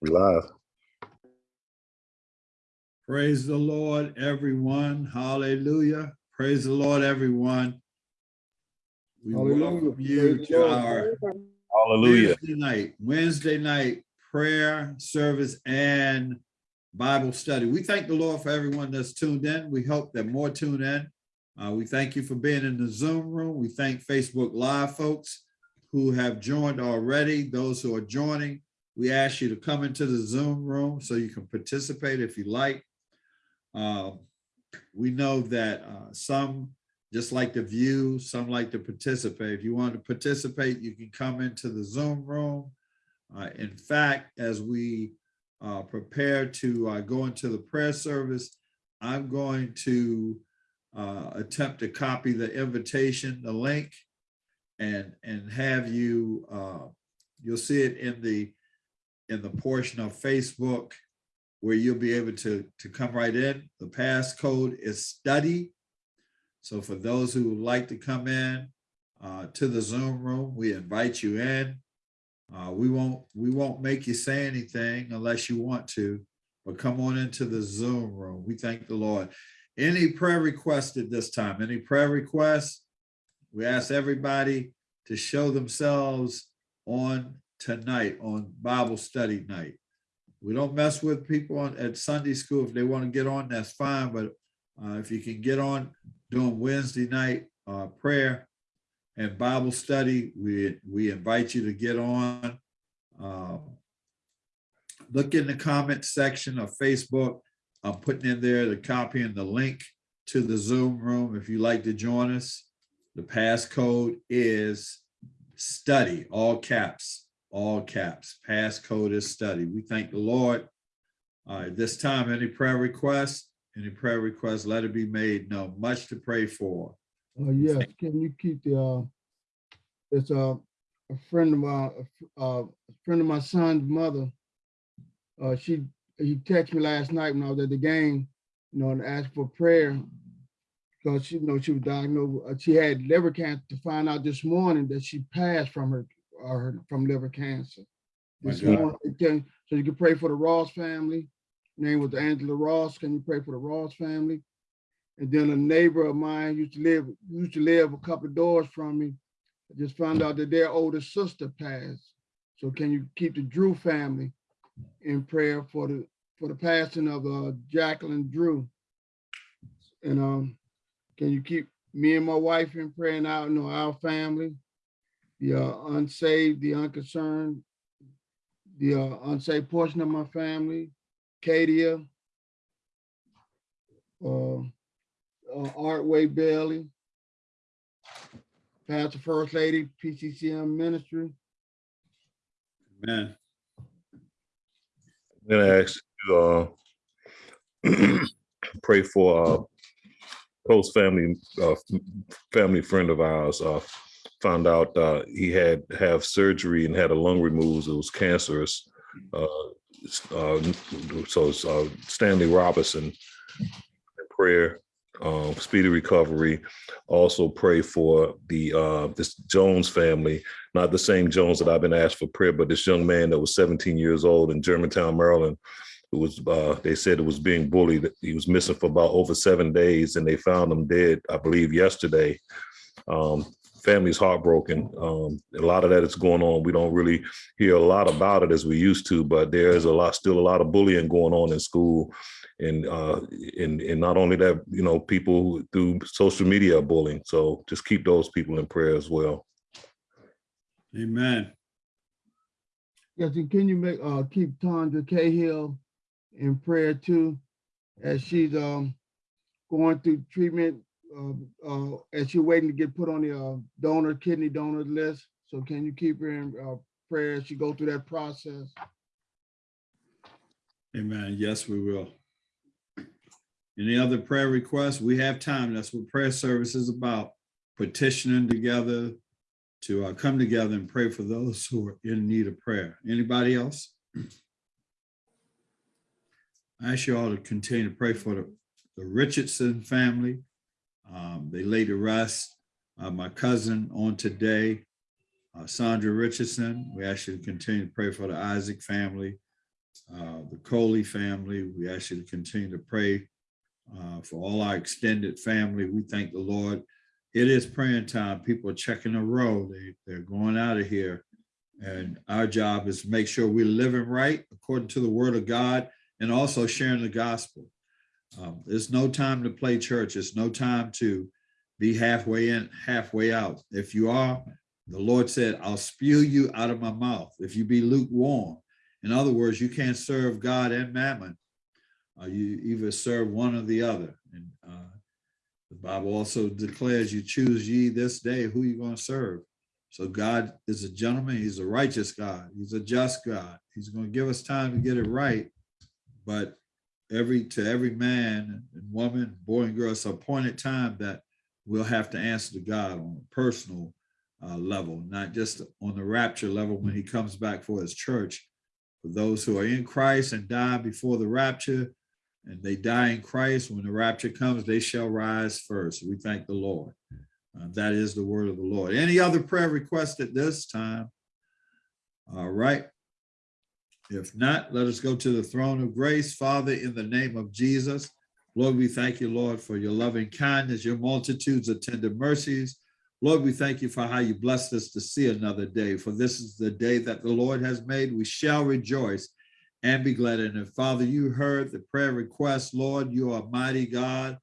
We live. Praise the Lord, everyone. Hallelujah. Praise the Lord, everyone. We Hallelujah. welcome you Praise to Lord. our Hallelujah. Wednesday night, Wednesday night prayer service and Bible study. We thank the Lord for everyone that's tuned in. We hope that more tune in. Uh, we thank you for being in the Zoom room. We thank Facebook Live folks who have joined already. Those who are joining, we ask you to come into the Zoom room so you can participate if you like. Uh, we know that uh, some just like to view, some like to participate. If you want to participate, you can come into the Zoom room. Uh, in fact, as we uh, prepare to uh, go into the prayer service, I'm going to uh, attempt to copy the invitation, the link, and and have you. You'll see it in the in the portion of Facebook where you'll be able to to come right in. The passcode is study. So for those who would like to come in uh, to the Zoom room, we invite you in. Uh, we won't we won't make you say anything unless you want to, but come on into the Zoom room. We thank the Lord. Any prayer requests at this time? Any prayer requests? We ask everybody to show themselves on tonight on Bible study night. We don't mess with people on at Sunday school. If they want to get on, that's fine. But uh, if you can get on during Wednesday night uh, prayer and Bible study, we we invite you to get on. Um, look in the comment section of Facebook. I'm putting in there the copy and the link to the Zoom room if you'd like to join us. The passcode is study, all caps, all caps. Passcode is study. We thank the Lord. Uh, this time, any prayer requests? Any prayer requests, let it be made No, Much to pray for. Uh, yes, can you keep the, uh, it's a, a friend of my, uh, a friend of my son's mother. Uh, she, he texted me last night when I was at the game, you know, and asked for prayer. Because she, you know, she was diagnosed, uh, she had liver cancer to find out this morning that she passed from her, her, from liver cancer. This morning, can- So you can pray for the Ross family. Name was Angela Ross. Can you pray for the Ross family? And then a neighbor of mine used to live, used to live a couple of doors from me. I just found out that their older sister passed. So can you keep the Drew family in prayer for the, for the passing of uh, Jacqueline Drew? And um, can you keep me and my wife in prayer and our, you know, our family? The uh, unsaved, the unconcerned, the uh, unsaved portion of my family, Katia, uh, uh, Artway Bailey, Pastor First Lady, PCCM Ministry. Amen. I'm gonna ask you, uh, pray for, uh, close family, uh, family friend of ours, found out, uh, he had have surgery and had a lung removed. It was cancerous. Uh, uh, so uh, Stanley Robinson, prayer, um, speedy recovery. Also pray for the, uh, this Jones family, not the same Jones that I've been asked for prayer, but this young man that was 17 years old in Germantown, Maryland, who was, uh, they said it was being bullied. He was missing for about over seven days and they found him dead, I believe, yesterday. Um, family's heartbroken. Um, a lot of that is going on. We don't really hear a lot about it as we used to, but there is a lot, still a lot of bullying going on in school. And, uh, and, and not only that, you know, people through social media are bullying. So just keep those people in prayer as well. Amen. Yes, and can you make, uh, keep Tandra Cahill in prayer too? As she's, um, going through treatment, as she's waiting to get put on the, uh, donor, kidney donor list. So can you keep her in, uh, prayer as she go through that process? Amen. Yes, we will. Any other prayer requests? We have time. That's what prayer service is about. Petitioning together to uh, come together and pray for those who are in need of prayer. Anybody else? I ask you all to continue to pray for the, the Richardson family. Um, they laid to rest. Uh, my cousin on today, uh, Sandra Richardson. We to continue to pray for the Isaac family. uh, the Coley family. We to continue to pray uh, for all our extended family. We thank the Lord. It is praying time. People are checking the road. They, they're going out of here. And our job is to make sure we're living right according to the word of God and also sharing the gospel. Um, There's no time to play church. It's no time to be halfway in, halfway out. If you are, the Lord said, I'll spew you out of my mouth if you be lukewarm. In other words, you can't serve God and mammon. Uh, you either serve one or the other. And uh, the Bible also declares you choose ye this day who you're going to serve. So God is a gentleman. He's a righteous God. He's a just God. He's going to give us time to get it right. But every to every man and woman, boy and girl, it's an appointed time that we'll have to answer to God on a personal uh, level, not just on the rapture level when he comes back for his church. For those who are in Christ and die before the rapture, and they die in Christ, when the rapture comes, they shall rise first. We thank the Lord. Uh, that is the word of the Lord. Any other prayer request at this time? All right. If not, let us go to the throne of grace. Father, in the name of Jesus, Lord, we thank you, Lord, for your loving kindness, your multitudes of tender mercies. Lord, we thank you for how you blessed us to see another day, for this is the day that the Lord has made. We shall rejoice and be glad in it. Father, you heard the prayer request. Lord, you are mighty God.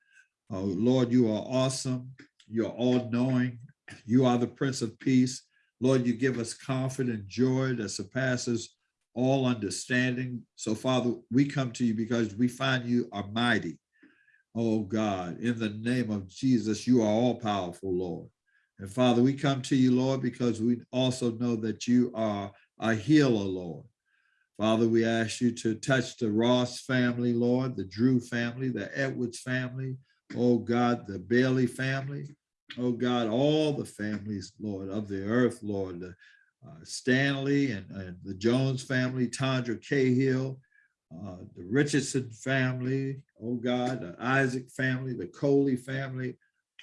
Oh, Lord, you are awesome. You're all knowing. You are the Prince of Peace. Lord, you give us confident joy that surpasses all understanding. So, Father, we come to you because we find you are mighty. Oh God, in the name of Jesus, you are all powerful, Lord. And Father, we come to you, Lord, because we also know that you are a healer, Lord. Father, we ask you to touch the Ross family, Lord, the Drew family, the Edwards family, oh God, the Bailey family, oh God, all the families, Lord, of the earth, Lord, the uh, Stanley and, and the Jones family, Tandra Cahill, uh, the Richardson family, oh God, the Isaac family, the Coley family,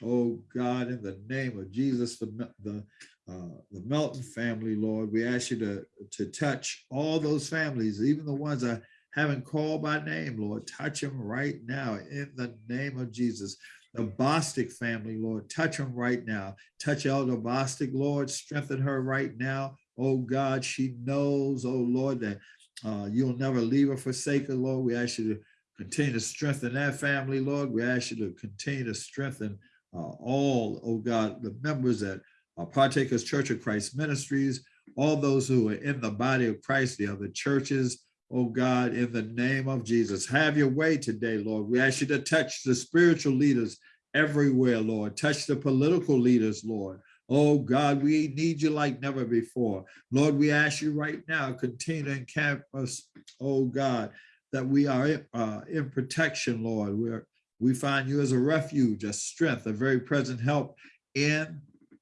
oh God, in the name of Jesus, the, the, uh, the Melton family, Lord, we ask you to, to touch all those families, even the ones I haven't called by name, Lord, touch them right now in the name of Jesus. The Bostic family, Lord, touch them right now. Touch Elder Bostic, Lord, strengthen her right now. Oh God, she knows, oh Lord, that uh, you'll never leave or forsake her, Lord. We ask you to continue to strengthen that family, Lord. We ask you to continue to strengthen uh, all, oh God, the members at uh, Partakers Church of Christ Ministries, all those who are in the body of Christ, the other churches, oh God, in the name of Jesus. Have your way today, Lord. We ask you to touch the spiritual leaders everywhere, Lord. Touch the political leaders, Lord. Oh God, we need you like never before. Lord, we ask you right now, continue to encamp us, oh God, that we are uh, in protection, Lord. We're, we find you as a refuge, a strength, a very present help in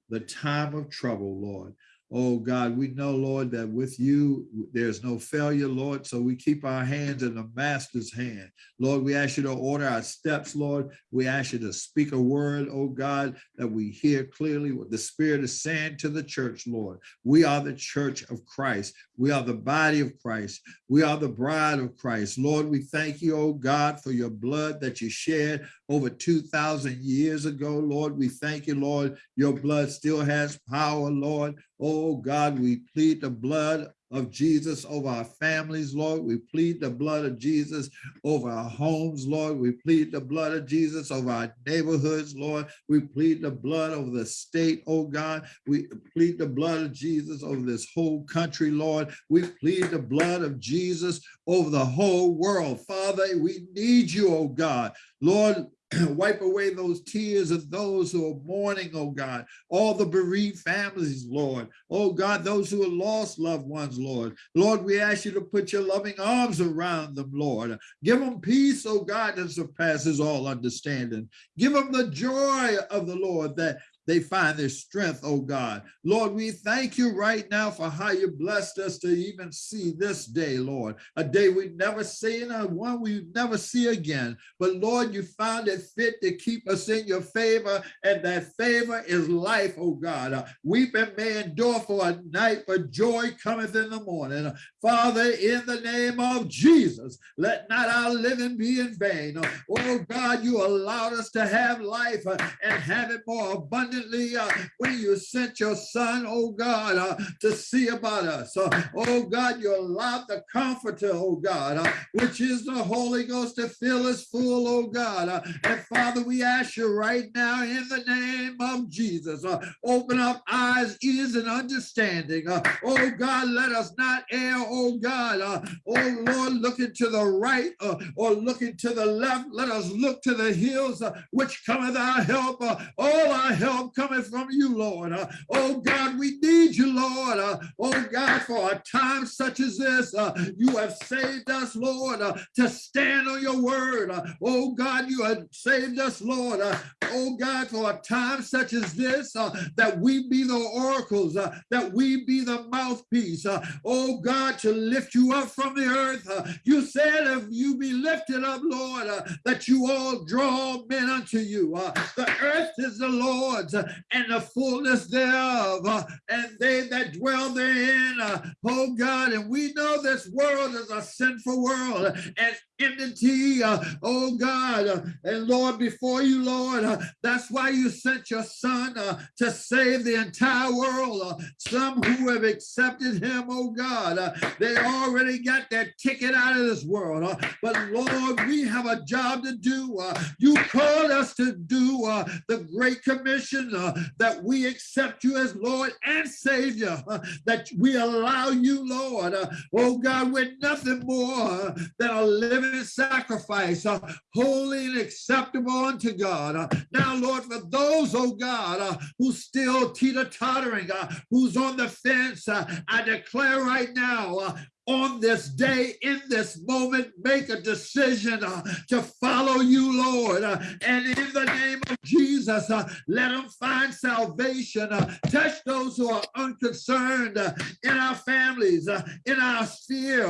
the time of trouble, Lord. Oh God, we know, Lord, that with you, there's no failure, Lord. So we keep our hands in the master's hand. Lord, we ask you to order our steps, Lord. We ask you to speak a word, oh God, that we hear clearly what the Spirit is saying to the church, Lord. We are the church of Christ. We are the body of Christ. We are the bride of Christ. Lord, we thank you, oh God, for your blood that you shed over 2,000 years ago, Lord. We thank you, Lord. Your blood still has power, Lord. Oh God, we plead the blood of Jesus over our families, Lord. We plead the blood of Jesus over our homes, Lord. We plead the blood of Jesus over our neighborhoods, Lord. We plead the blood over the state, oh God. We plead the blood of Jesus over this whole country, Lord. We plead the blood of Jesus over the whole world. Father, we need you, oh God. Lord, wipe away those tears of those who are mourning, oh God, all the bereaved families, Lord. Oh God, those who have lost loved ones, Lord. Lord, we ask you to put your loving arms around them, Lord. Give them peace, oh God, that surpasses all understanding. Give them the joy of the Lord that they find their strength, oh God. Lord, we thank you right now for how you blessed us to even see this day, Lord, a day we've never seen, a one we never see again. But Lord, you found it fit to keep us in your favor, and that favor is life, oh God. Uh, Weeping may endure for a night, but joy cometh in the morning. Father, in the name of Jesus, let not our living be in vain. Oh God, you allowed us to have life uh, and have it more abundantly uh, when you sent your son, oh God, uh, to see about us. Oh God, you allowed the comforter, oh God, which is the Holy Ghost to fill us full, oh God. And Father, we ask you right now in the name of Jesus, open up eyes, ears, and understanding. Oh God, let us not err, oh God. Uh, Oh Lord, looking to the right uh, or looking to the left, let us look to the hills uh, which cometh our help. Uh, All our help cometh from you, Lord. Uh, Oh God, we need you, Lord. Uh, Oh God, for a time such as this, you have saved us, Lord, to stand on your word. Oh God, you have saved us, Lord. Oh God, for a time such as this, that we be the oracles, that we be the mouthpiece. Oh God, to lift you up from the earth. Uh, You said if you be lifted up, Lord, uh, that you all draw men unto you. Uh, The earth is the Lord's uh, and the fullness thereof, uh, and they that dwell therein. Uh, oh God, and we know this world is a sinful world and enmity, oh God, and Lord, before you, Lord, that's why you sent your son to save the entire world. Some who have accepted him, oh God, they already got their ticket out of this world. uh, but Lord, we have a job to do. uh, you called us to do uh, the Great Commission uh, that we accept you as Lord and Savior, uh, that we allow you, Lord. uh, oh God, we're nothing more than a living sacrifice, holy and acceptable unto God. Now, Lord, for those, oh God, who still teeter-tottering, uh, who's on the fence, I declare right now, uh, on this day, in this moment, make a decision uh, to follow you, Lord. Uh, and in the name of Jesus, uh, let them find salvation. Uh, touch those who are unconcerned uh, in our families, uh, in our sphere.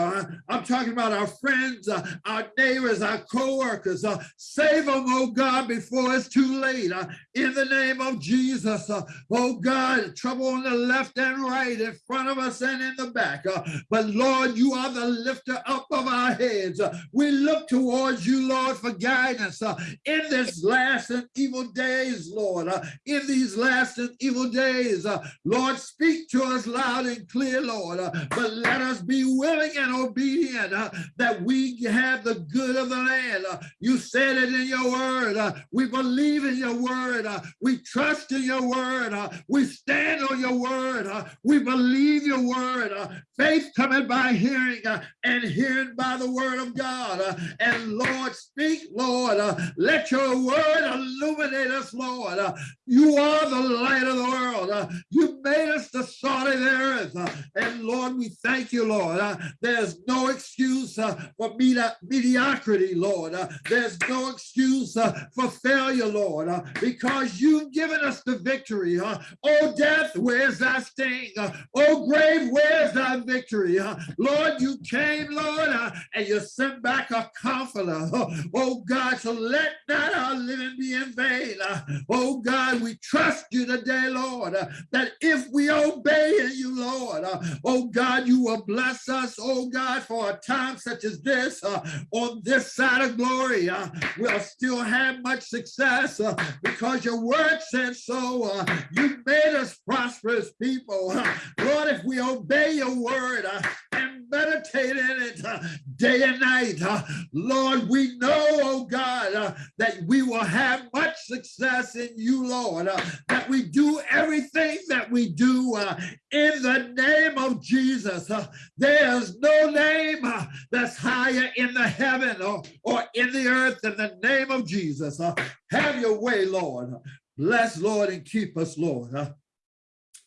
I'm talking about our friends, our neighbors, our co-workers. Save them, oh God, before it's too late. In the name of Jesus, oh God, trouble on the left and right, in front of us and in the back. But Lord, you are the lifter up of our heads. We look towards you, Lord, for guidance uh, in this last and evil days, Lord. Uh, in these last and evil days, uh, Lord, speak to us loud and clear, Lord. Uh, but let us be willing and obedient uh, that we have the good of the land. Uh, you said it in your word. We believe in your word. We trust in your word. We stand on your word. We believe your word. Faith coming by hearing uh, and hearing by the word of God. Uh, and Lord, speak, Lord. Uh, let your word illuminate us, Lord. Uh, you are the light of the world. Uh, you made us the salt of the earth. Uh, and Lord, we thank you, Lord. There's no excuse for medi- mediocrity, Lord. There's no excuse for failure, Lord, because you've given us the victory. Oh, death, where's thy sting? Oh, grave, where's thy victory? Lord, you came, Lord, and you sent back a comforter. Oh, God, so let not our living be in vain. Oh, God, we trust you today, Lord, that if we obey you, Lord, oh, God, you will bless us, oh, God, for a time such as this on this side of glory. We'll still have much success because your word says so. You made us prosperous people. Lord, if we obey your word uh, and meditate in it uh, day and night, uh, Lord, we know, oh God, uh, that we will have much success in you, Lord, uh, that we do everything that we do uh, in the name of Jesus. There's no name that's higher in the heaven or, or in the earth than the name of Jesus. Have your way, Lord. Bless, Lord, and keep us, Lord.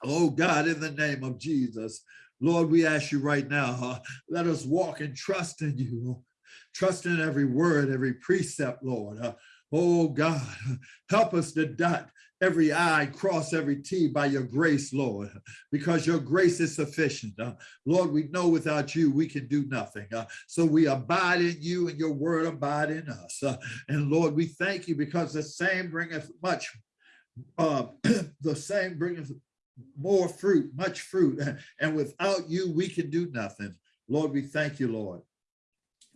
Oh, God, in the name of Jesus. Lord, we ask you right now, uh, let us walk and trust in you. Trust in every word, every precept, Lord. Uh, oh, God, help us to dot every I, cross every T by your grace, Lord, because your grace is sufficient. Uh, Lord, we know without you, we can do nothing. Uh, so we abide in you and your word abide in us. Uh, and Lord, we thank you because the same bringeth much, uh, the same bringeth more fruit, much fruit. And without you, we can do nothing. Lord, we thank you, Lord.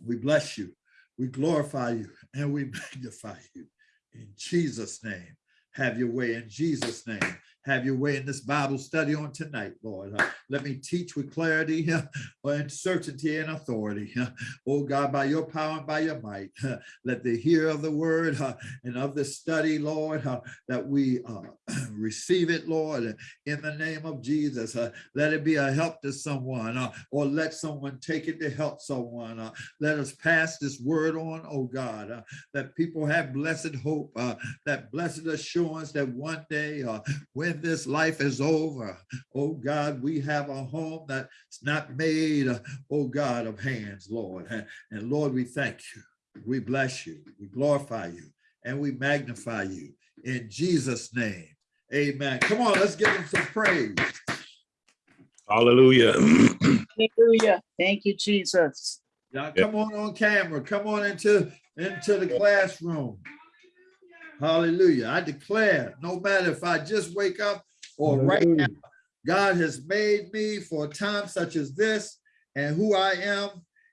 We bless you. We glorify you and we magnify you. In Jesus' name, have your way in Jesus' name. Have your way in this Bible study on tonight, Lord. Uh, let me teach with clarity uh, and certainty and authority. Uh, oh God, by your power and by your might, uh, let the hear of the word uh, and of the study, Lord, uh, that we receive it, Lord, in the name of Jesus. Let it be a help to someone or let someone take it to help someone. Let us pass this word on, oh God, that people have blessed hope, that blessed assurance that one day uh, when this life is over, oh God, we have a home that's not made, oh God, of hands, Lord. And and Lord, we thank you. We bless you. We glorify you and we magnify you in Jesus' name. Amen. Come on, let's give him some praise. Hallelujah. Hallelujah. Thank you, Jesus. Now come on on camera. Come on into, into the classroom. Hallelujah. I declare, no matter if I just wake up or right now, God has made me for a time such as this, and who I am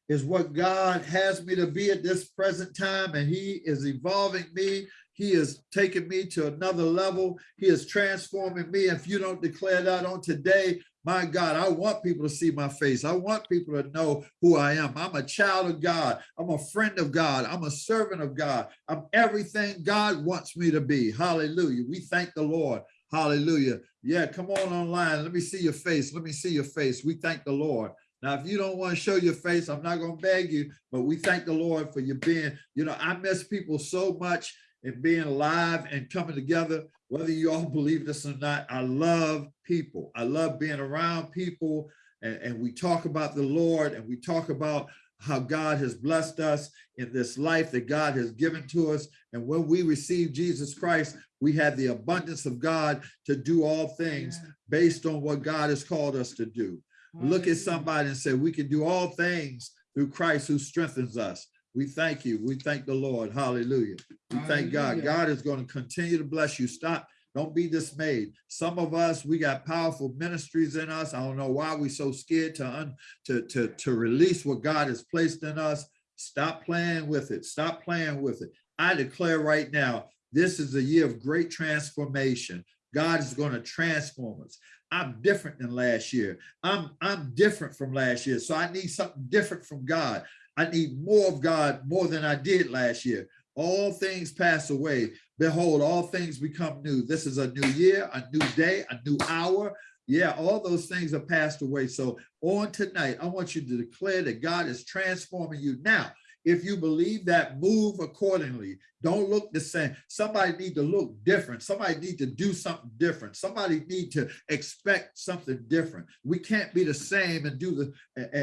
is what God has me to be at this present time, and He is evolving me. He is taking me to another level. He is transforming me. If you don't declare that on today, my God, I want people to see my face. I want people to know who I am. I'm a child of God. I'm a friend of God. I'm a servant of God. I'm everything God wants me to be. Hallelujah. We thank the Lord. Hallelujah. Yeah, come on online. Let me see your face. Let me see your face. We thank the Lord. Now, if you don't want to show your face, I'm not going to beg you, but we thank the Lord for you being, you know, I miss people so much and being alive and coming together, whether you all believe this or not, I love people. I love being around people and, and we talk about the Lord and we talk about how God has blessed us in this life that God has given to us. And when we receive Jesus Christ, we have the abundance of God to do all things based on what God has called us to do. Look at somebody and say, we can do all things through Christ who strengthens us. We thank you. We thank the Lord. Hallelujah. We thank God. God is going to continue to bless you. Stop. Don't be dismayed. Some of us, we got powerful ministries in us. I don't know why we're so scared to, un, to, to, to release what God has placed in us. Stop playing with it. Stop playing with it. I declare right now, this is a year of great transformation. God is going to transform us. I'm different than last year. I'm, I'm different from last year. So I need something different from God. I need more of God more than I did last year. All things pass away. Behold, all things become new. This is a new year, a new day, a new hour. Yeah, all those things are passed away. So on tonight, I want you to declare that God is transforming you now. If you believe that, move accordingly. Don't look the same. Somebody need to look different. Somebody need to do something different. Somebody need to expect something different. We can't be the same and do the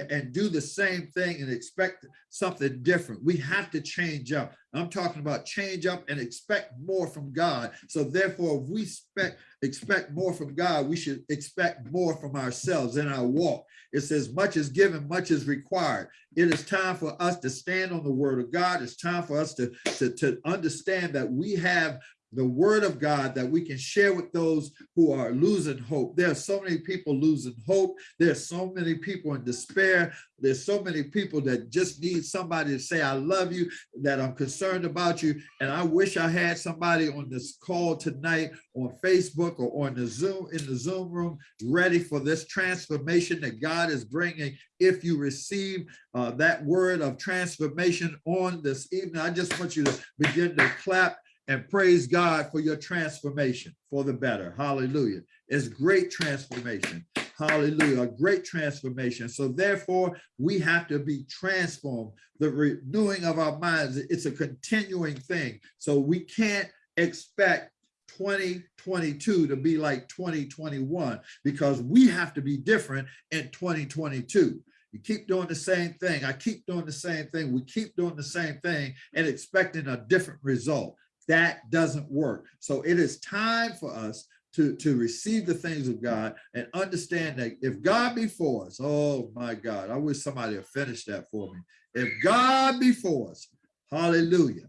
and, do the same thing and expect something different. We have to change up. I'm talking about change up and expect more from God. So therefore, if we expect expect more from God, we should expect more from ourselves in our walk. It says, much is given, much is required. It is time for us to stand on the word of God. It's time for us to, to, to understand that we have the word of God that we can share with those who are losing hope. There are so many people losing hope. There's so many people in despair. There's so many people that just need somebody to say, I love you, that I'm concerned about you. And I wish I had somebody on this call tonight on Facebook or on the Zoom, in the Zoom room, ready for this transformation that God is bringing. If you receive uh, that word of transformation on this evening, I just want you to begin to clap and praise God for your transformation for the better. Hallelujah. It's great transformation. Hallelujah. A great transformation. So therefore, we have to be transformed. The renewing of our minds, it's a continuing thing. So we can't expect 2022 to be like 2021 because we have to be different in 2022. You keep doing the same thing. I keep doing the same thing. We keep doing the same thing and expecting a different result. That doesn't work. So it is time for us to, to receive the things of God and understand that if God be for us, oh my God, I wish somebody had finished that for me. If God be for us, hallelujah,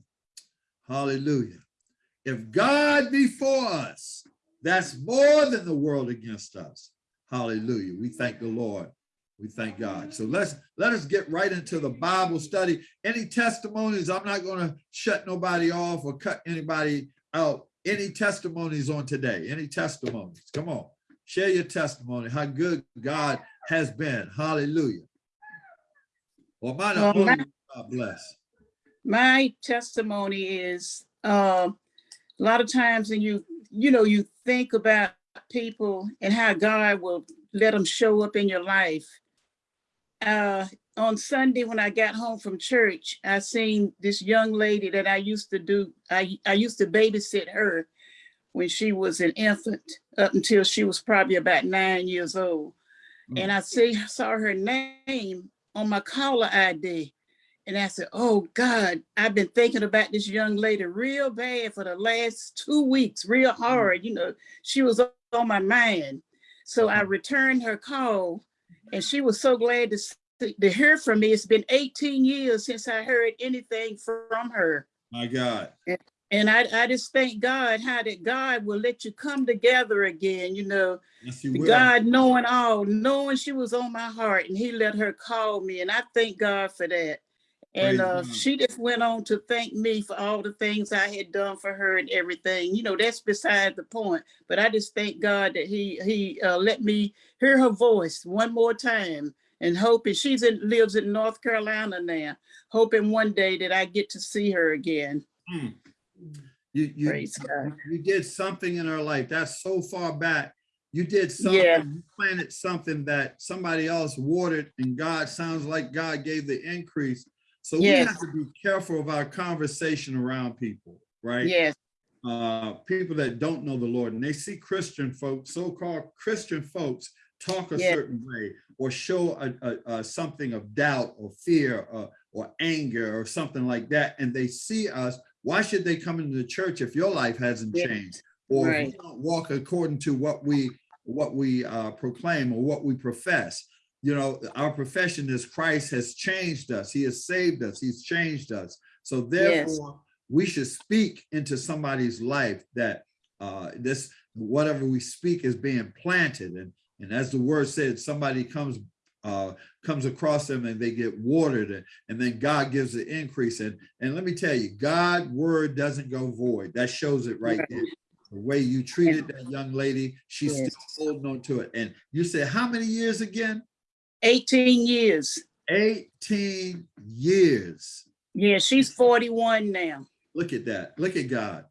hallelujah. If God be for us, that's more than the world against us. Hallelujah. We thank the Lord. We thank God. So let's let us get right into the Bible study. Any testimonies? I'm not going to shut nobody off or cut anybody out. Any testimonies on today? Any testimonies? Come on, share your testimony. How good God has been. Hallelujah. Well, mine Well, my- God bless. My testimony is, uh, a lot of times when you, you know, you think about people and how God will let them show up in your life. Uh, on Sunday, when I got home from church, I seen this young lady that I used to do, I, I used to babysit her when she was an infant up until she was probably about nine years old. Mm. And I see, saw her name on my caller ID. And I said, oh God, I've been thinking about this young lady real bad for the last two weeks, real mm. hard. You know, she was on my mind. So I mm-hmm. returned her call and she was so glad to, s- to hear from me. It's been 18 years since I heard anything from her. My God. And I, I just thank God how that God will let you come together again, you know, Yes, you will. God knowing all, knowing she was on my heart and he let her call me and I thank God for that. And uh, she just went on to thank me for all the things I had done for her and everything. You know, that's beside the point. But I just thank God that he he uh, let me hear her voice one more time and hoping she's in lives in North Carolina now. Hoping one day that I get to see her again. Mm. You, you, Praise God. you did something in her life. That's so far back. You did something, Yeah. you planted something that somebody else watered and God sounds like God gave the increase. So we have to be careful of our conversation around people, right? Yes, uh, people that don't know the Lord and they see Christian folks, so-called Christian folks talk a Yeah. certain way or show a, a, a something of doubt or fear or, or anger or something like that. And they see us, why should they come into the church if your life hasn't Yeah. changed? Or Right. don't walk according to what we, what we uh, proclaim or what we profess. You know, our profession is Christ has changed us. He has saved us. He's changed us. So therefore, we should speak into somebody's life that uh, this whatever we speak is being planted and and as the word said somebody comes uh, comes across them and they get watered and, and then God gives the increase and and let me tell you God word doesn't go void that shows it right Right. there the way you treated that young lady she's Yes. still holding on to it and you said how many years again 18 years. 18 years Yeah, she's 41 now. Look at that. Look at God.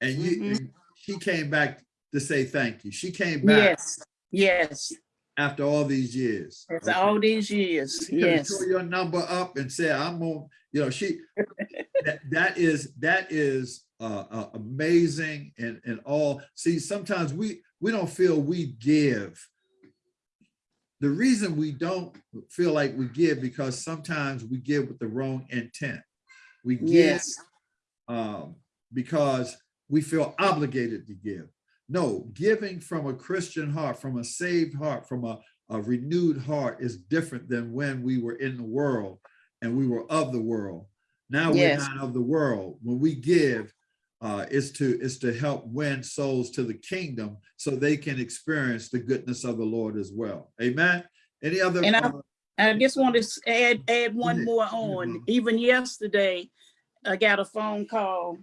And you, Mhm. and she came back to say thank you. She came back Yes, yes, after all these years. that's Okay. all these years, She yes. tore your number up and said, I'm on, you know, she, that, that is, that is uh, uh, amazing and, and all. See, sometimes we, we don't feel we give. The reason we don't feel like we give because sometimes we give with the wrong intent. We give Yes, um, because we feel obligated to give. No, giving from a Christian heart, from a saved heart, from a, a renewed heart is different than when we were in the world and we were of the world. Now we're not of the world. When we give, uh, is to is to help win souls to the kingdom so they can experience the goodness of the Lord as well. Amen. Any other? And I- uh, I just want to add, add one more on. Even yesterday, I got a phone call.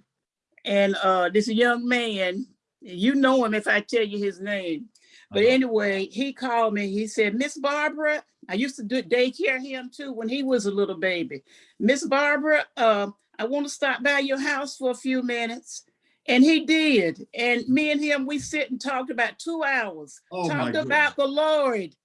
And uh, this young man, you know him if I tell you his name. But Uh-huh. anyway, he called me. He said, Miss Barbara, I used to do daycare him too when he was a little baby. Miss Barbara, uh, I want to stop by your house for a few minutes. And he did. And me and him, we sit and talked about two hours, oh talked about the Lord.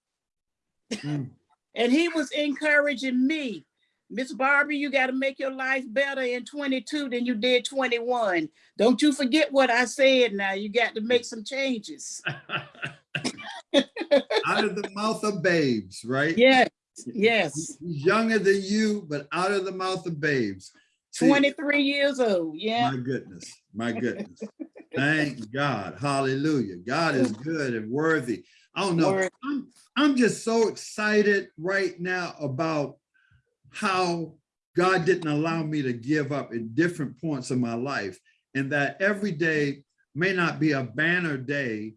Mm. And he was encouraging me. Miss Barbie, you got to make your life better in 22 than you did 21. Don't you forget what I said now. You got to make some changes. out of the mouth of babes, right? Yes, yes, He's younger than you, but out of the mouth of babes. See, twenty-three years old, yeah. My goodness, my goodness. Thank God. Hallelujah. God is good and worthy. I don't know. Word. I'm, I'm just so excited right now about how God didn't allow me to give up in different points of my life and that every day may not be a banner day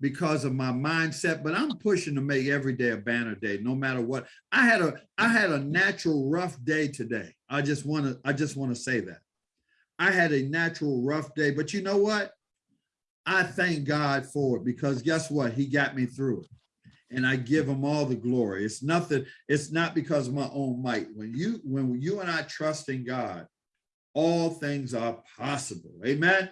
because of my mindset, but I'm pushing to make every day a banner day, no matter what. I had a I had a natural rough day today. I just want to I just want to say that. I had a natural rough day, but you know what? I thank God for it because guess what? He got me through it. And I give him all the glory. It's nothing, it's not because of my own might. When you when you and I trust in God, all things are possible. Amen.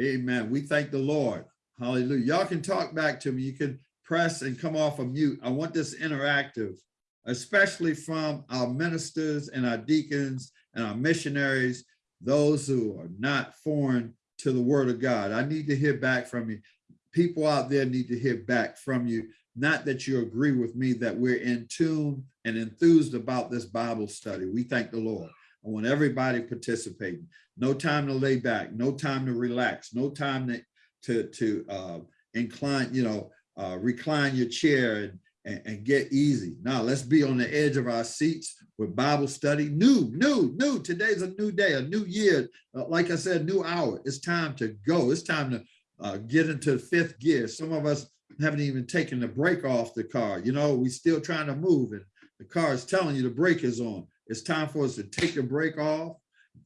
Amen. We thank the Lord. Hallelujah. Y'all can talk back to me. You can press and come off of mute. I want this interactive, especially from our ministers and our deacons and our missionaries, those who are not foreign to the word of God. I need to hear back from you. People out there need to hear back from you. Not that you agree with me that we're in tune and enthused about this Bible study. We thank the Lord. I want everybody participating. No time to lay back, no time to relax, no time to to, to uh, incline, you know, uh, recline your chair and, and, and get easy. Now let's be on the edge of our seats with Bible study. New, new, new. Today's a new day, a new year. Uh, like I said, new hour. It's time to go. It's time to uh, get into fifth gear. Some of us haven't even taken the brake off the car. You know, we still trying to move and the car is telling you the brake is on. It's time for us to take the brake off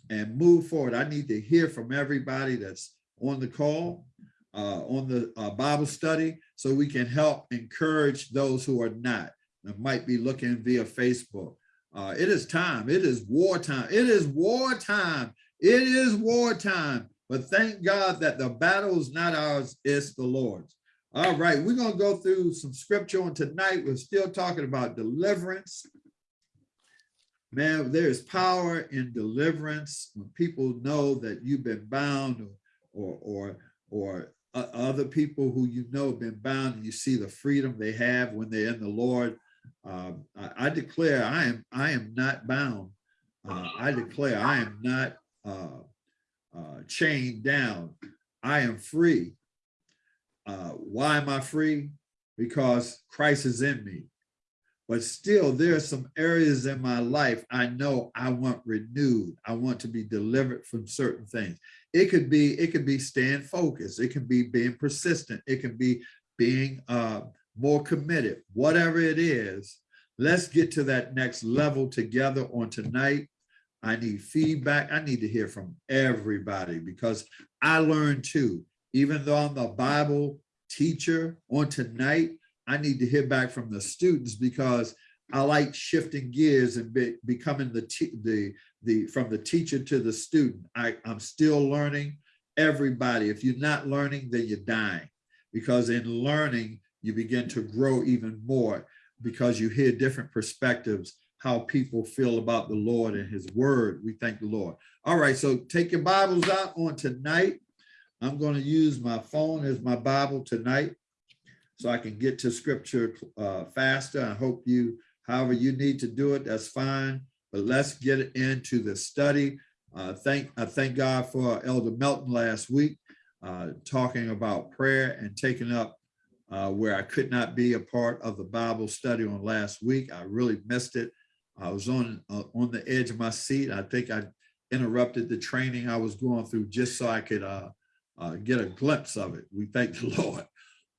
and move forward. I need to hear from everybody that's on the call, uh, on the uh, Bible study, so we can help encourage those who are not, that might be looking via Facebook. Uh, it is time. It is wartime. It is wartime. It is wartime. But thank God that the battle is not ours, it's the Lord's. All right, we're going to go through some scripture on tonight. We're still talking about deliverance. Man, there is power in deliverance when people know that you've been bound or, or, or, or other people who you know have been bound and you see the freedom they have when they're in the Lord. Um, I, I, declare I am I am not bound. Uh, I declare I am not uh, uh, chained down. I am free. Uh, why am I free? Because Christ is in me. But still, there are some areas in my life I know I want renewed. I want to be delivered from certain things. It could be, it could be staying focused. It can be being persistent. It can be being uh, more committed. Whatever it is, let's get to that next level together on tonight. I need feedback. I need to hear from everybody because I learned too, even though I'm a Bible teacher on tonight, I need to hear back from the students because I like shifting gears and be, becoming the, the, the, from the teacher to the student. I, I'm still learning everybody. If you're not learning, then you're dying because in learning, you begin to grow even more because you hear different perspectives, how people feel about the Lord and his word. We thank the Lord. All right, so take your Bibles out on tonight. I'm going to use my phone as my Bible tonight so I can get to scripture uh, faster. I hope you, however you need to do it, that's fine. But let's get into the study. Uh, thank, I thank God for Elder Melton last week, uh, talking about prayer and taking up uh, where I could not be a part of the Bible study on last week. I really missed it. I was on, uh, on the edge of my seat. I think I interrupted the training I was going through just so I could uh, uh, get a glimpse of it. We thank the Lord.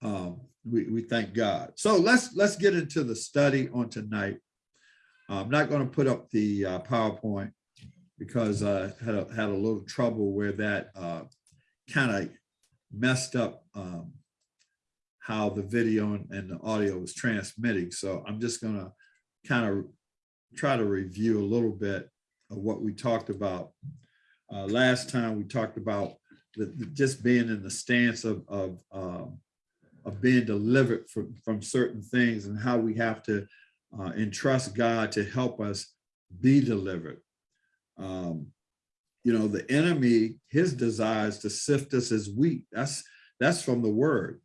Um, we, we thank God. So let's let's get into the study on tonight. I'm not going to put up the uh, PowerPoint because I had a, had a little trouble where that uh, kind of messed up um, how the video and, and the audio was transmitting. So I'm just going to kind of try to review a little bit of what we talked about. Uh, last time we talked about the, the, just being in the stance of, of um, of being delivered from, from certain things and how we have to uh, entrust God to help us be delivered. Um, you know, the enemy, his desire is to sift us as wheat. That's, that's from the word.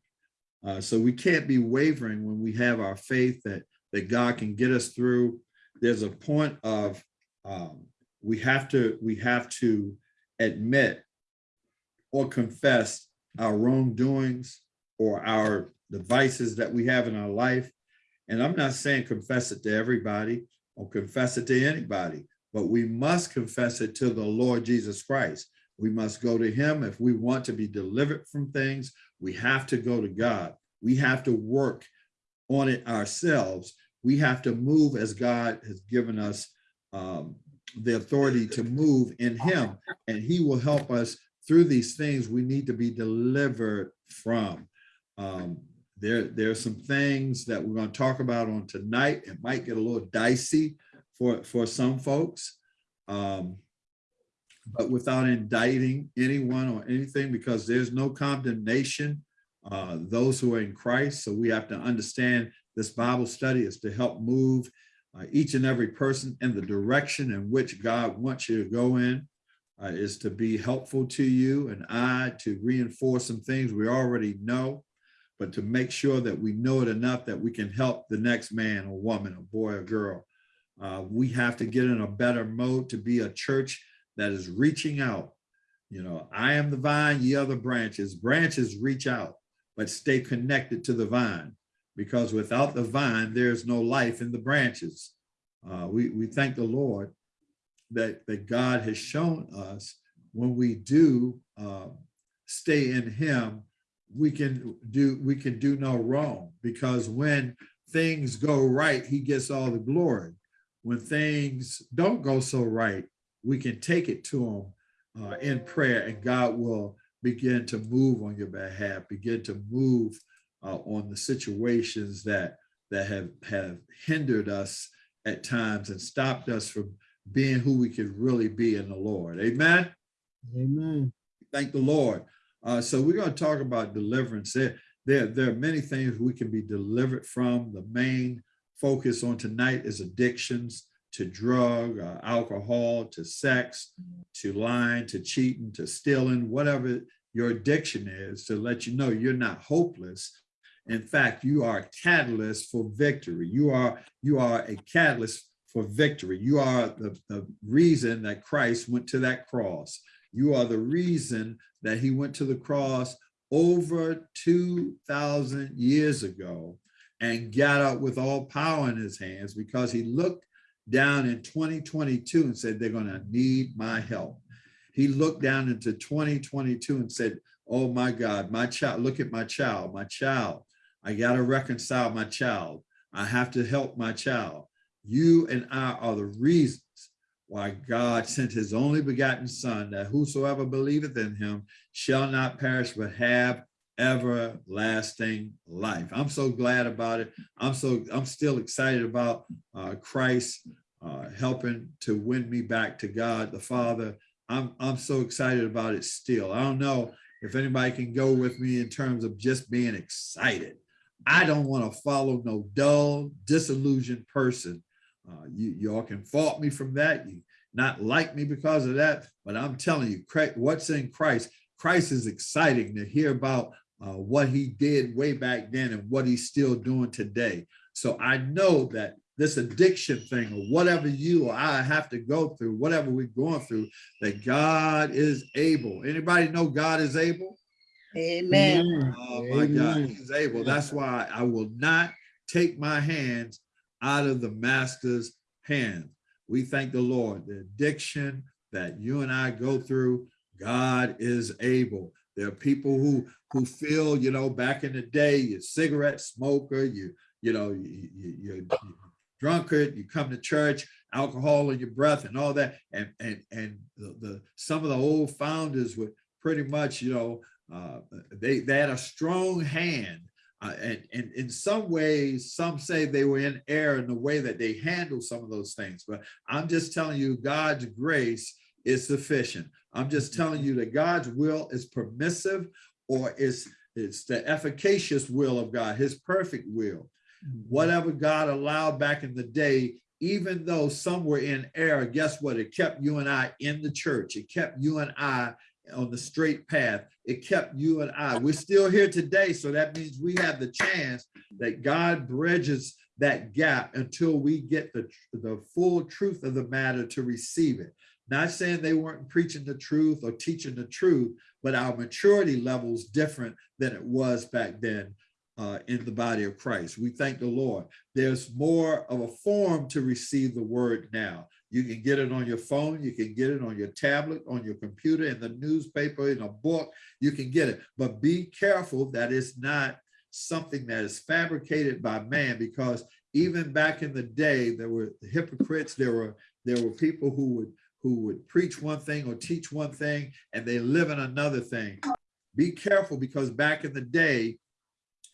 Uh, so we can't be wavering when we have our faith that, that God can get us through. There's a point of um, we have to, we have to admit or confess our wrongdoings or our devices that we have in our life. And I'm not saying confess it to everybody or confess it to anybody, but we must confess it to the Lord Jesus Christ. We must go to him if we want to be delivered from things. We have to go to God. We have to work on it ourselves. We have to move as God has given us um, the authority to move in him, and he will help us through these things we need to be delivered from. Um, there, there are some things that we're going to talk about on tonight. It might get a little dicey for, for some folks. Um, but without indicting anyone or anything, because there's no condemnation, uh, those who are in Christ. So we have to understand this Bible study is to help move uh, each and every person in the direction in which God wants you to go in, uh, is to be helpful to you and I to reinforce some things we already know, but to make sure that we know it enough that we can help the next man or woman, or boy or girl. Uh, we have to get in a better mode to be a church that is reaching out. You know, I am the vine, ye the branches. Branches reach out, but stay connected to the vine because without the vine, there's no life in the branches. Uh, we, we thank the Lord that, that God has shown us when we do uh, stay in him, we can do we can do no wrong because when things go right, he gets all the glory. When things don't go so right, we can take it to him uh, in prayer and God will begin to move on your behalf, begin to move uh, on the situations that that have have hindered us at times and stopped us from being who we could really be in the Lord. Amen. Amen. Thank the Lord. Uh, so we're going to talk about deliverance. There, there, there are many things we can be delivered from. The main focus on tonight is addictions to drug, uh, alcohol, to sex, to lying, to cheating, to stealing, whatever your addiction is, to let you know you're not hopeless. In fact, you are a catalyst for victory. You are, you are a catalyst for victory. You are the, the reason that Christ went to that cross. You are the reason that he went to the cross over 2,000 years ago and got up with all power in his hands because he looked down in 2022 and said, they're to need my help. He looked down into 2022 and said, oh my God, my child, look at my child, my child. I got to reconcile my child. I have to help my child. You and I are the reasons why God sent his only begotten son that whosoever believeth in him shall not perish but have everlasting life. I'm so glad about it. I'm so I'm still excited about uh, Christ uh, helping to win me back to God the Father. I'm I'm so excited about it still. I don't know if anybody can go with me in terms of just being excited. I don't want to follow no dull, disillusioned person. Uh, you y'all can fault me from that. You not like me because of that, but I'm telling you, what's in Christ, Christ is exciting to hear about uh, what he did way back then and what he's still doing today. So I know that this addiction thing or whatever you or I have to go through, whatever we're going through, that God is able. Anybody know God is able? Amen. Oh my God, he's able. That's why I will not take my hands out of the master's hand. We thank the Lord, the addiction that you and I go through, God is able. There are people who who feel, you know, back in the day, you're cigarette smoker, you, you know, you, you, you're drunkard, you come to church, alcohol in your breath and all that. And and and the, the some of the old founders would pretty much, you know, uh, they, they had a strong hand. Uh, and, and in some ways, some say they were in error in the way that they handled some of those things. But I'm just telling you, God's grace is sufficient. I'm just telling you that God's will is permissive or is it's the efficacious will of God, his perfect will. Whatever God allowed back in the day, even though some were in error, guess what? It kept you and I in the church. It kept you and I on the straight path. It kept you and I. We're still here today, so that means we have the chance that God bridges that gap until we get the, the full truth of the matter to receive it. Not saying they weren't preaching the truth or teaching the truth, but our maturity level is different than it was back then uh, in the body of Christ. We thank the Lord. There's more of a form to receive the word now. You can get it on your phone, you can get it on your tablet, on your computer, in the newspaper, in a book, you can get it. But be careful that it's not something that is fabricated by man because even back in the day, there were hypocrites, there were there were people who would who would preach one thing or teach one thing and they live in another thing. Be careful because back in the day,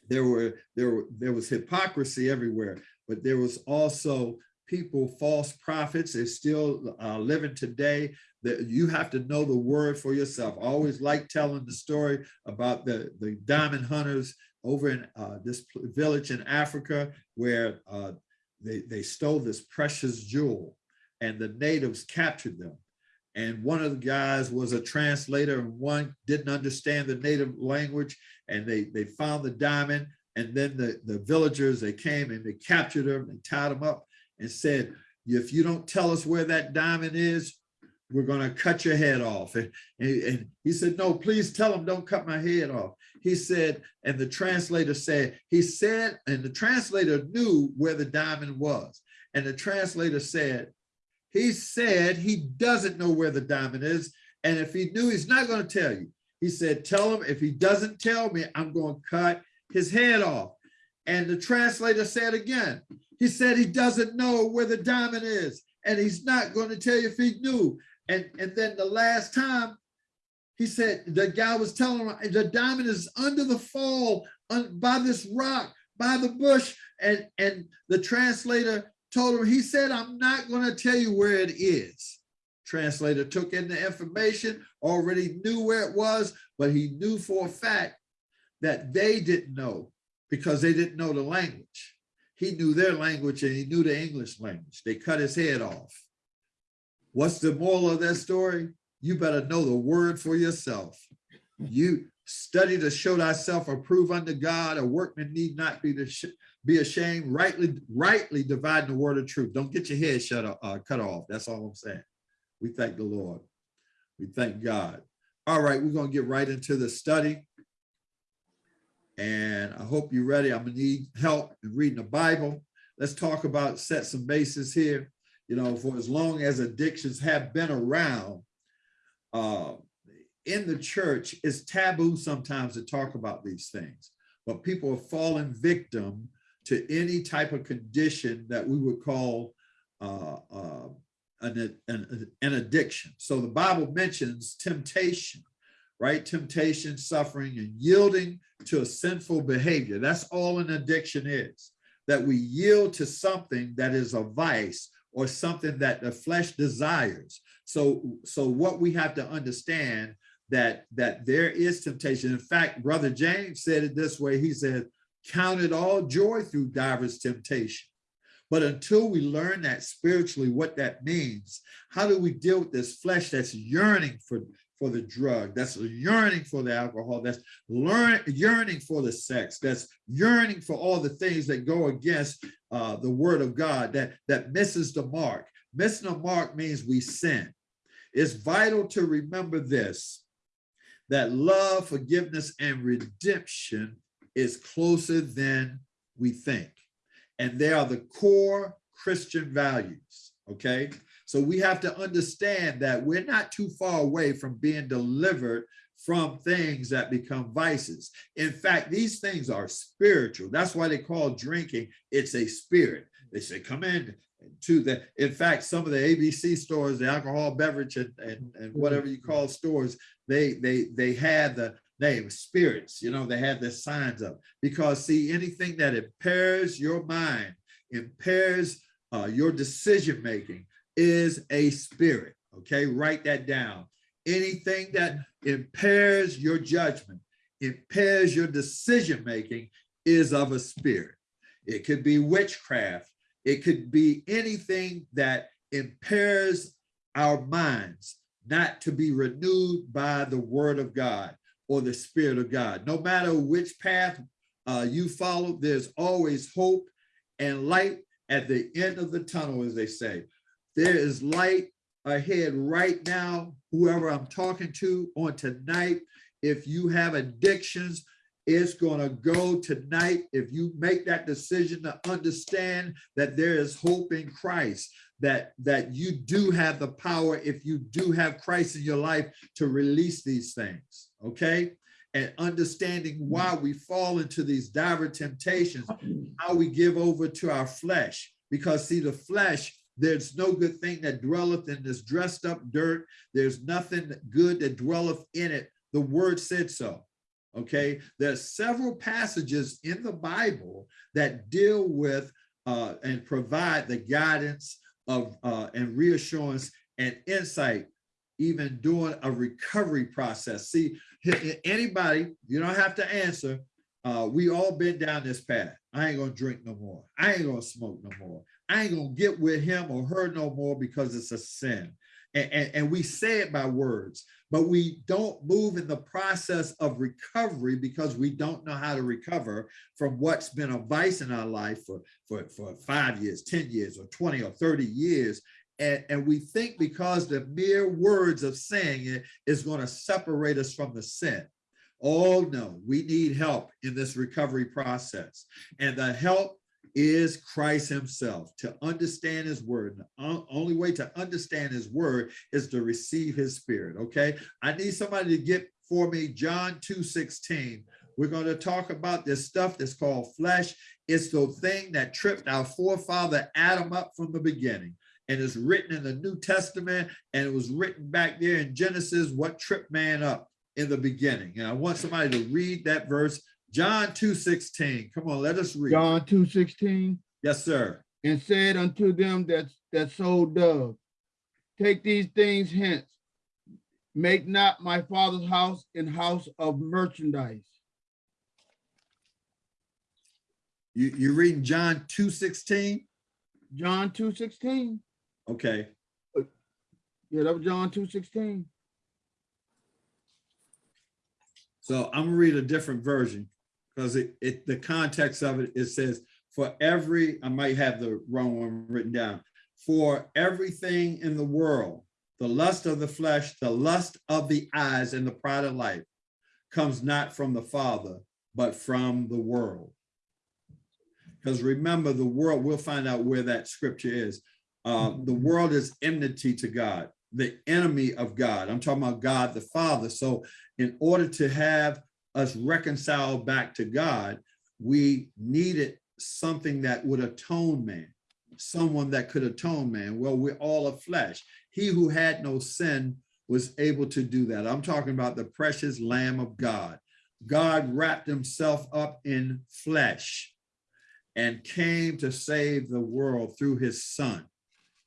there were there were there was hypocrisy everywhere, but there was also people, false prophets, they're still uh, living today. That you have to know the word for yourself. I always like telling the story about the, the diamond hunters over in uh, this village in Africa where uh, they, they stole this precious jewel and the natives captured them. And one of the guys was a translator and one didn't understand the native language and they, they found the diamond and then the, the villagers, they came and they captured him and tied him up and said, if you don't tell us where that diamond is, we're gonna cut your head off. And, and, and he said, no, please tell him, don't cut my head off. He said, and the translator said, he said, and the translator knew where the diamond was. And the translator said, he said he doesn't know where the diamond is. And if he knew, he's not gonna tell you. He said, tell him if he doesn't tell me, I'm gonna cut his head off. And the translator said again, he said he doesn't know where the diamond is and he's not going to tell you if he knew. And, and then the last time he said, the guy was telling him the diamond is under the fall on, by this rock, by the bush. And, and the translator told him, he said, I'm not going to tell you where it is. Translator took in the information, already knew where it was, but he knew for a fact that they didn't know because they didn't know the language. He knew their language and he knew the English language. They cut his head off. What's the moral of that story? You better know the word for yourself. You study to show thyself approved unto God. A workman need not be to be ashamed, rightly, rightly dividing the word of truth. Don't get your head shut up, uh, cut off. That's all I'm saying. We thank the Lord. We thank God. All right, we're going to get right into the study. And I hope you're ready. I'm gonna need help in reading the Bible. Let's talk about set some bases here. You know, for as long as addictions have been around, uh, in the church, it's taboo sometimes to talk about these things, but people are falling victim to any type of condition that we would call uh, uh, an, an, an addiction. So the Bible mentions temptation, right? Temptation, suffering, and yielding to a sinful behavior. That's all an addiction is, that we yield to something that is a vice or something that the flesh desires. So, so what we have to understand that, that there is temptation. In fact, Brother James said it this way. He said, count it all joy through diverse temptation. But until we learn that spiritually, what that means, how do we deal with this flesh that's yearning for, for the drug, that's yearning for the alcohol, that's learn, yearning for the sex, that's yearning for all the things that go against uh, the word of God, that, that misses the mark. Missing the mark means we sin. It's vital to remember this, that love, forgiveness, and redemption is closer than we think. And they are the core Christian values, okay? So we have to understand that we're not too far away from being delivered from things that become vices. In fact, these things are spiritual. That's why they call drinking, it's a spirit. They say, come in to the, in fact, some of the ABC stores, the alcohol beverage and, and, and whatever you call stores, they, they, they had the name spirits, you know, they had their signs up because see, anything that impairs your mind, impairs uh, your decision-making, is a spirit, okay? Write that down. Anything that impairs your judgment, impairs your decision-making is of a spirit. It could be witchcraft. It could be anything that impairs our minds, not to be renewed by the word of God or the spirit of God. No matter which path uh, you follow, there's always hope and light at the end of the tunnel, as they say. There is light ahead right now, whoever I'm talking to on tonight. If you have addictions, it's gonna go tonight. If you make that decision to understand that there is hope in Christ, that, that you do have the power, if you do have Christ in your life to release these things, okay? And understanding why we fall into these dire temptations, how we give over to our flesh. Because see, the flesh, there's no good thing that dwelleth in this dressed up dirt. There's nothing good that dwelleth in it. The word said so. Okay, there's several passages in the Bible that deal with uh, and provide the guidance of uh, and reassurance and insight, even during a recovery process. See, anybody, you don't have to answer. Uh, we all been down this path. I ain't gonna drink no more. I ain't gonna smoke no more. I ain't gonna get with him or her no more because it's a sin. And, and, and we say it by words, but we don't move in the process of recovery because we don't know how to recover from what's been a vice in our life for, for, for five years, 10 years, or 20 or 30 years. And, and we think because the mere words of saying it is going to separate us from the sin. Oh no, we need help in this recovery process. And the help is Christ himself to understand his word. The only way to understand his word is to receive his spirit, okay? I need somebody to get for me John 2, 16. We're going to talk about this stuff that's called flesh. It's the thing that tripped our forefather Adam up from the beginning. And it's written in the New Testament, and it was written back there in Genesis, what tripped man up in the beginning. And I want somebody to read that verse John 2 16. Come on, let us read. John two sixteen, Yes, sir. and said unto them that, that sold doves, take these things hence. Make not my father's house an house of merchandise. You you reading John 2 16? John two sixteen, Okay. yeah, that was John two sixteen. So I'm gonna read a different version because it, it the context of it, it says, for every, I might have the wrong one written down, for everything in the world, the lust of the flesh, the lust of the eyes, and the pride of life comes not from the Father, but from the world. Because remember, the world, we'll find out where that scripture is. Uh, the world is enmity to God, the enemy of God. I'm talking about God the Father. So in order to have us reconciled back to God, we needed something that would atone man, someone that could atone man. Well, we're all of flesh. He who had no sin was able to do that. I'm talking about the precious Lamb of God. God wrapped himself up in flesh and came to save the world through his son.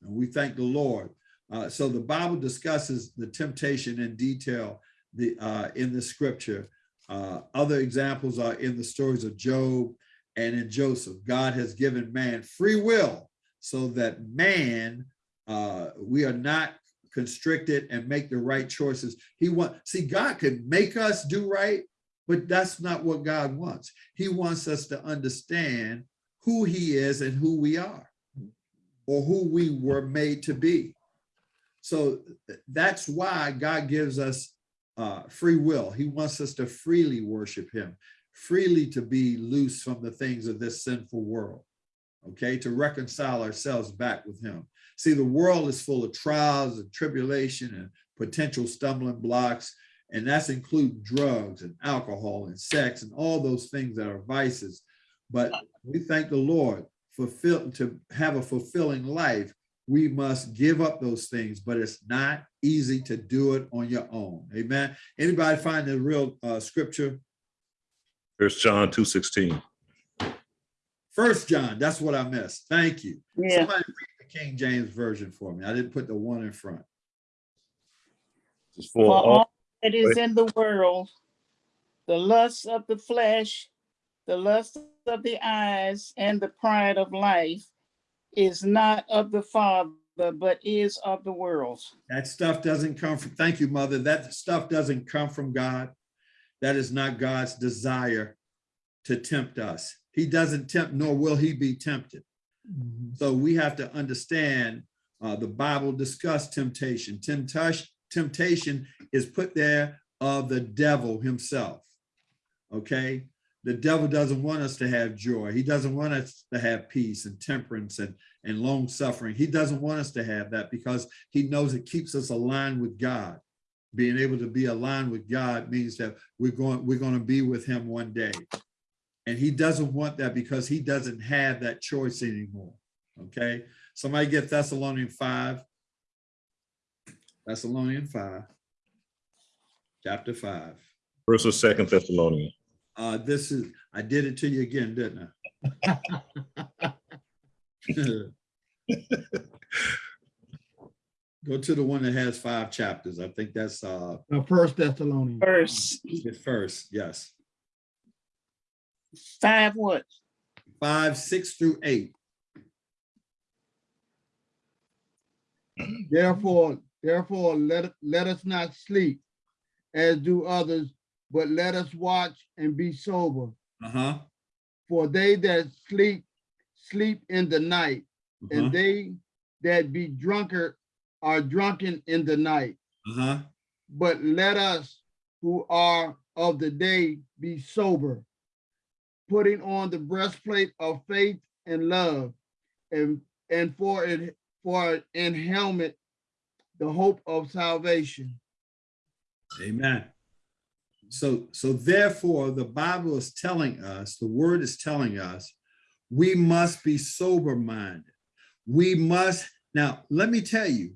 And we thank the Lord. Uh, so the Bible discusses the temptation in detail the, uh, in the scripture. Uh, other examples are in the stories of Job and in Joseph. God has given man free will so that man, uh, we are not constricted and make the right choices. He want see God could make us do right, but that's not what God wants. He wants us to understand who he is and who we are or who we were made to be. So that's why God gives us uh, free will. He wants us to freely worship him, freely to be loose from the things of this sinful world, okay, to reconcile ourselves back with him. See, the world is full of trials and tribulation and potential stumbling blocks, and that's include drugs and alcohol and sex and all those things that are vices. But we thank the Lord fulfill to have a fulfilling life we must give up those things, but it's not easy to do it on your own. Amen. Anybody find the real uh, scripture? First John two sixteen. First John, that's what I missed. Thank you. Yeah, Somebody read the King James Version for me. I didn't put the one in front. For for all, all that is in the world, the lust of the flesh, the lust of the eyes, and the pride of life is not of the Father, but is of the world. That stuff doesn't come from, thank you, mother. That stuff doesn't come from God. That is not God's desire to tempt us. He doesn't tempt, nor will he be tempted. Mhm. So we have to understand, uh, the Bible discussed temptation. Temptation, temptation is put there of the devil himself. Okay? The devil doesn't want us to have joy. He doesn't want us to have peace and temperance and, and long suffering. He doesn't want us to have that because he knows it keeps us aligned with God. Being able to be aligned with God means that we're going, we're going to be with him one day. And he doesn't want that because he doesn't have that choice anymore. Okay, somebody get Thessalonian five. Thessalonian five. Chapter five. First or second Thessalonians. Uh, this is, I did it to you again, didn't I? Go to the one that has five chapters. I think that's uh, First Thessalonians. Verse the first, yes. five what? Five, six through eight. Therefore, therefore, let, let us not sleep as do others, but let us watch and be sober. Uh-huh. For they that sleep, sleep in the night, uh-huh, and they that be drunkard are drunken in the night. Uh-huh. But let us who are of the day be sober, putting on the breastplate of faith and love, and and for it for in helmet the hope of salvation. Amen. So, so therefore, the Bible is telling us, the word is telling us, we must be sober minded. We must, now, let me tell you,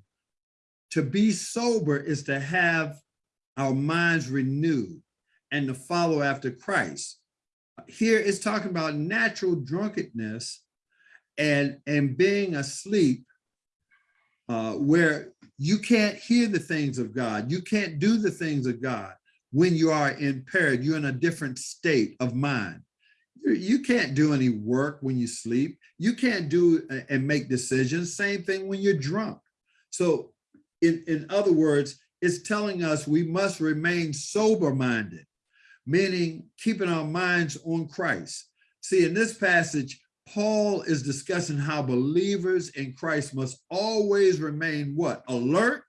to be sober is to have our minds renewed and to follow after Christ. Here it's talking about natural drunkenness and, and being asleep uh, where you can't hear the things of God. You can't do the things of God when you are impaired. You're in a different state of mind. You, can't do any work when you sleep. You can't do uh, and make decisions. Same thing when you're drunk. So in, in other words, it's telling us we must remain sober minded, meaning keeping our minds on Christ. See, in this passage, Paul is discussing how believers in Christ must always remain what? Alert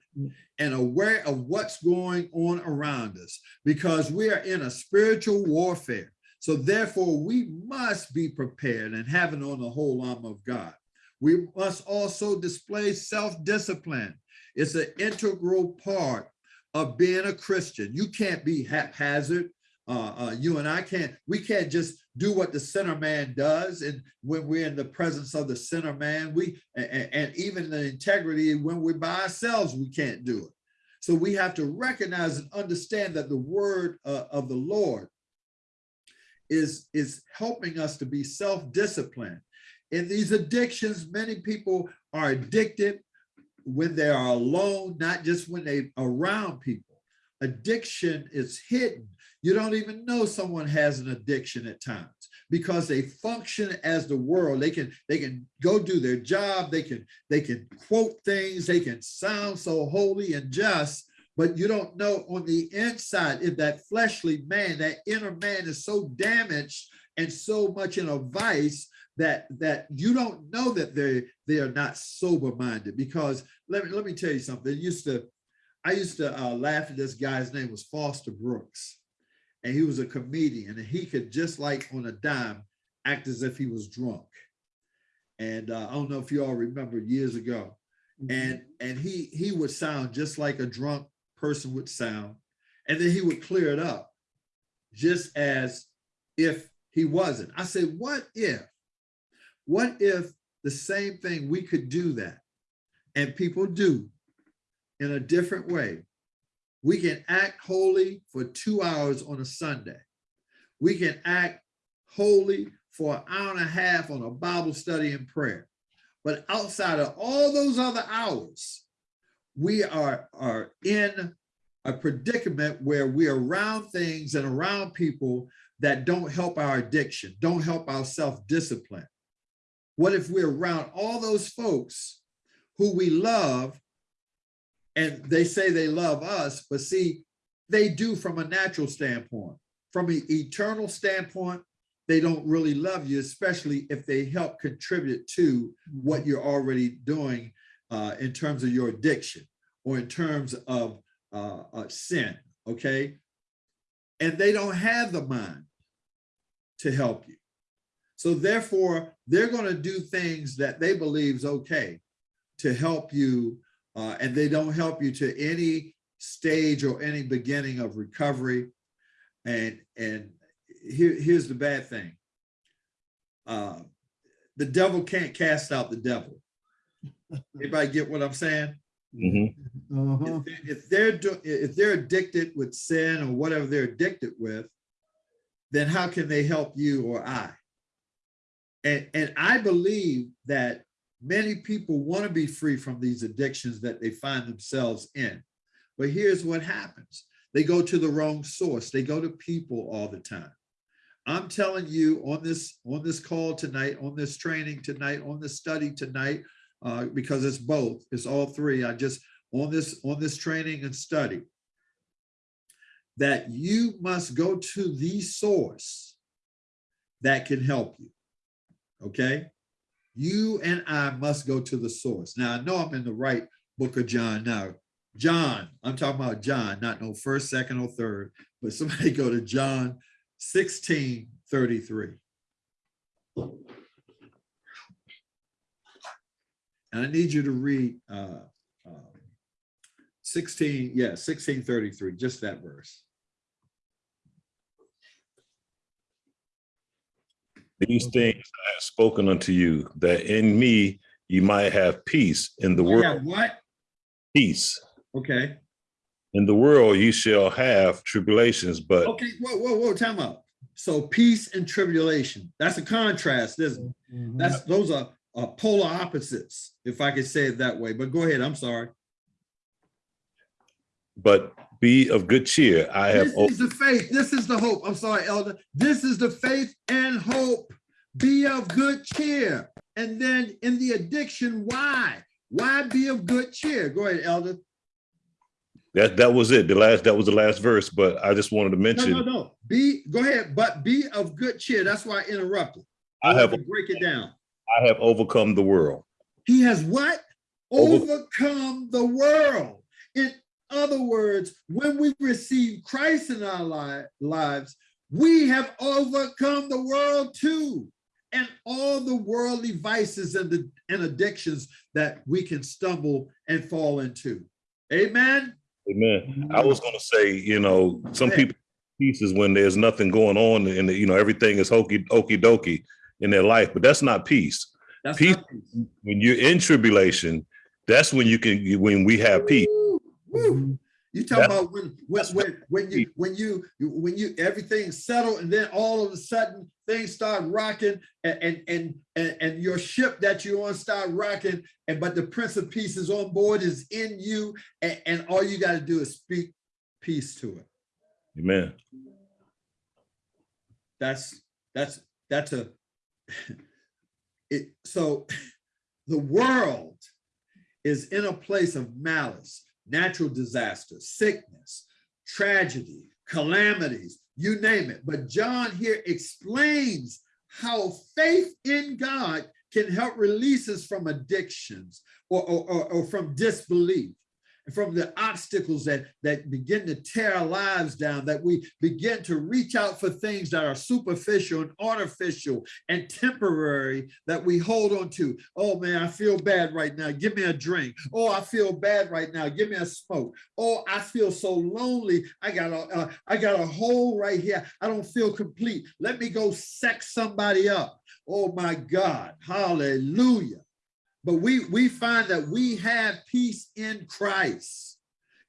and aware of what's going on around us because we are in a spiritual warfare. So therefore, we must be prepared and having on the whole armor of God. We must also display self-discipline. It's an integral part of being a Christian. You can't be haphazard. Uh, uh, you and I can't, we can't just do what the sinner man does. And when we're in the presence of the sinner man, we, and, and even the integrity, when we're by ourselves, we can't do it. So we have to recognize and understand that the word uh, of the Lord is, is helping us to be self-disciplined. In these addictions, many people are addicted when they are alone, not just when they around people. Addiction is hidden. You don't even know someone has an addiction at times because they function as the world. They can they can go do their job. They can they can quote things. They can sound so holy and just, but you don't know on the inside if that fleshly man, that inner man is so damaged and so much in a vice that that you don't know that they they are not sober minded because let me let me tell you something. It used to I used to uh, laugh at this guy's name was Foster Brooks and he was a comedian and he could just like on a dime act as if he was drunk. And uh, I don't know if you all remember years ago and and he he would sound just like a drunk person would sound and then he would clear it up just as if he wasn't. I said, what if what if the same thing we could do that and people do in a different way? We can act holy for two hours on a Sunday. We can act holy for an hour and a half on a Bible study and prayer. But outside of all those other hours, we are, are in a predicament where we're around things and around people that don't help our addiction, don't help our self-discipline. What if we're around all those folks who we love and they say they love us, but see, they do from a natural standpoint. From an eternal standpoint, they don't really love you, especially if they help contribute to what you're already doing uh, in terms of your addiction or in terms of uh, uh, sin, okay? And they don't have the mind to help you. So therefore, they're going to do things that they believe is okay to help you, uh, and they don't help you to any stage or any beginning of recovery. And and here, here's the bad thing. Uh, the devil can't cast out the devil. Anybody get what I'm saying? Mhm. Uh-huh. If they- If they're do, if they're addicted with sin or whatever they're addicted with, then how can they help you or I? And and I believe that many people want to be free from these addictions that they find themselves in. But here's what happens. They go to the wrong source. They go to people all the time. I'm telling you on this on this call tonight, on this training tonight, on this study tonight, uh, because it's both, it's all three. I just on this on this training and study that you must go to the source that can help you. Okay? You and I must go to the source. Now I know I'm in the right book of John now. John, I'm talking about John, not no first, second, or third, but somebody go to John 16, 33. And I need you to read uh, uh, 16, yeah, 1633, just that verse. These things I have spoken unto you, that in me you might have peace in the Yeah, world, what? peace. Okay, In the world you shall have tribulations, but okay, whoa, whoa, whoa, time out. So peace and tribulation, that's a contrast, isn't it? Mhm. That's, those are uh, polar opposites, if I could say it that way, but go ahead, I'm sorry. but be of good cheer. I have This is the faith, this is the hope, I'm sorry, elder. This is the faith and hope. Be of good cheer. And then in the addiction, why? Why be of good cheer? Go ahead, elder. that that was it. The last that was the last verse, but I just wanted to mention no, no. no. Be, go ahead, but be of good cheer. That's why I interrupted. I wanted have to Break it down. I have overcome the world. He has what? Over- Overcome the world. In other words, when we receive Christ in our li- lives, we have overcome the world too. And all the worldly vices and, the, and addictions that we can stumble and fall into. Amen. Amen. I was gonna say, you know, some Yeah. people pieces when there's nothing going on and you know everything is hokey okey dokey in their life, but that's not peace. That's Peace. not peace. When you're in tribulation, that's when you can when we have peace. Woo, woo. You talk about when when when when you when you you- when you everything settled and then all of a sudden things start rocking and and and and, and your ship that you're on start rocking and but the Prince of Peace is on board is in you and, and all you got to do is speak peace to it. Amen. That's that's that's a it so the world is in a place of malice, natural disaster, sickness, tragedy, calamities, you name it. But John here explains how faith in God can help release us from addictions or, or, or, or from disbelief from the obstacles that, that begin to tear our lives down, that we begin to reach out for things that are superficial and artificial and temporary that we hold on to. Oh man, I feel bad right now. Give me a drink. Oh, I feel bad right now. Give me a smoke. Oh, I feel so lonely. I got a, uh, I got a hole right here. I don't feel complete. Let me go sex somebody up. Oh my God, hallelujah. But we, we find that we have peace in Christ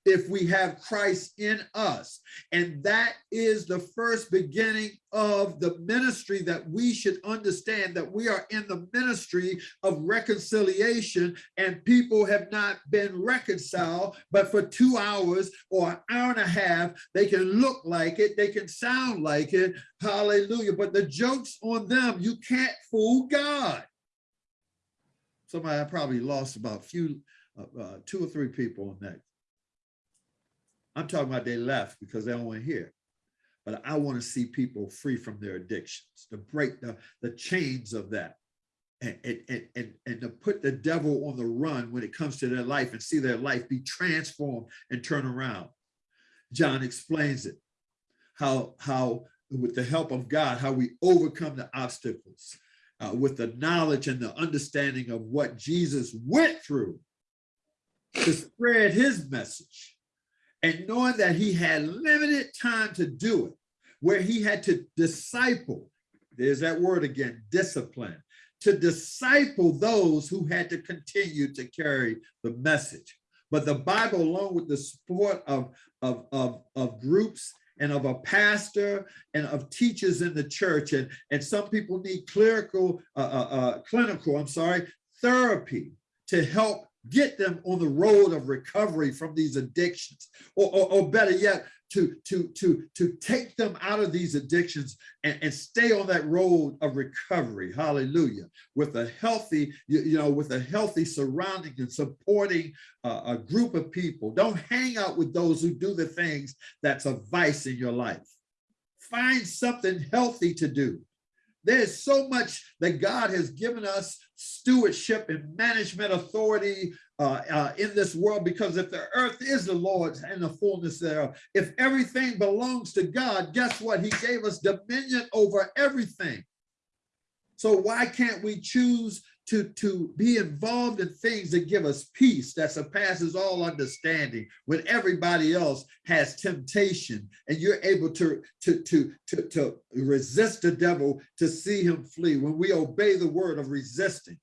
if we have Christ in us. And that is the first beginning of the ministry that we should understand that we are in the ministry of reconciliation and people have not been reconciled, but for two hours or an hour and a half, they can look like it, they can sound like it. Hallelujah. But the joke's on them. You can't fool God somebody I probably lost about few, uh, uh, two or three people on that. I'm talking about they left because they don't want to hear. but I want to see people free from their addictions, to break the, the chains of that. And, and, and, and, and to put the devil on the run when it comes to their life and see their life be transformed and turn around. John explains it, how, how with the help of God, how we overcome the obstacles uh, with the knowledge and the understanding of what Jesus went through to spread his message and knowing that he had limited time to do it, where he had to disciple, there's that word again, discipline, to disciple those who had to continue to carry the message. But the Bible, along with the support of, of, of, of groups and of a pastor and of teachers in the church, and, and some people need clerical, uh, uh, uh, clinical, I'm sorry, therapy to help get them on the road of recovery from these addictions, or, or, or better yet, to, to, to, to take them out of these addictions and, and stay on that road of recovery, hallelujah, with a healthy, you, you know, with a healthy surrounding and supporting uh, a group of people. Don't hang out with those who do the things that's a vice in your life. Find something healthy to do. There's so much that God has given us stewardship and management authority uh, uh, in this world because if the earth is the Lord's and the fullness thereof, if everything belongs to God, guess what? He gave us dominion over everything. So why can't we choose to, to be involved in things that give us peace that surpasses all understanding when everybody else has temptation and you're able to, to, to, to, to resist the devil to see him flee. When we obey the word of resisting,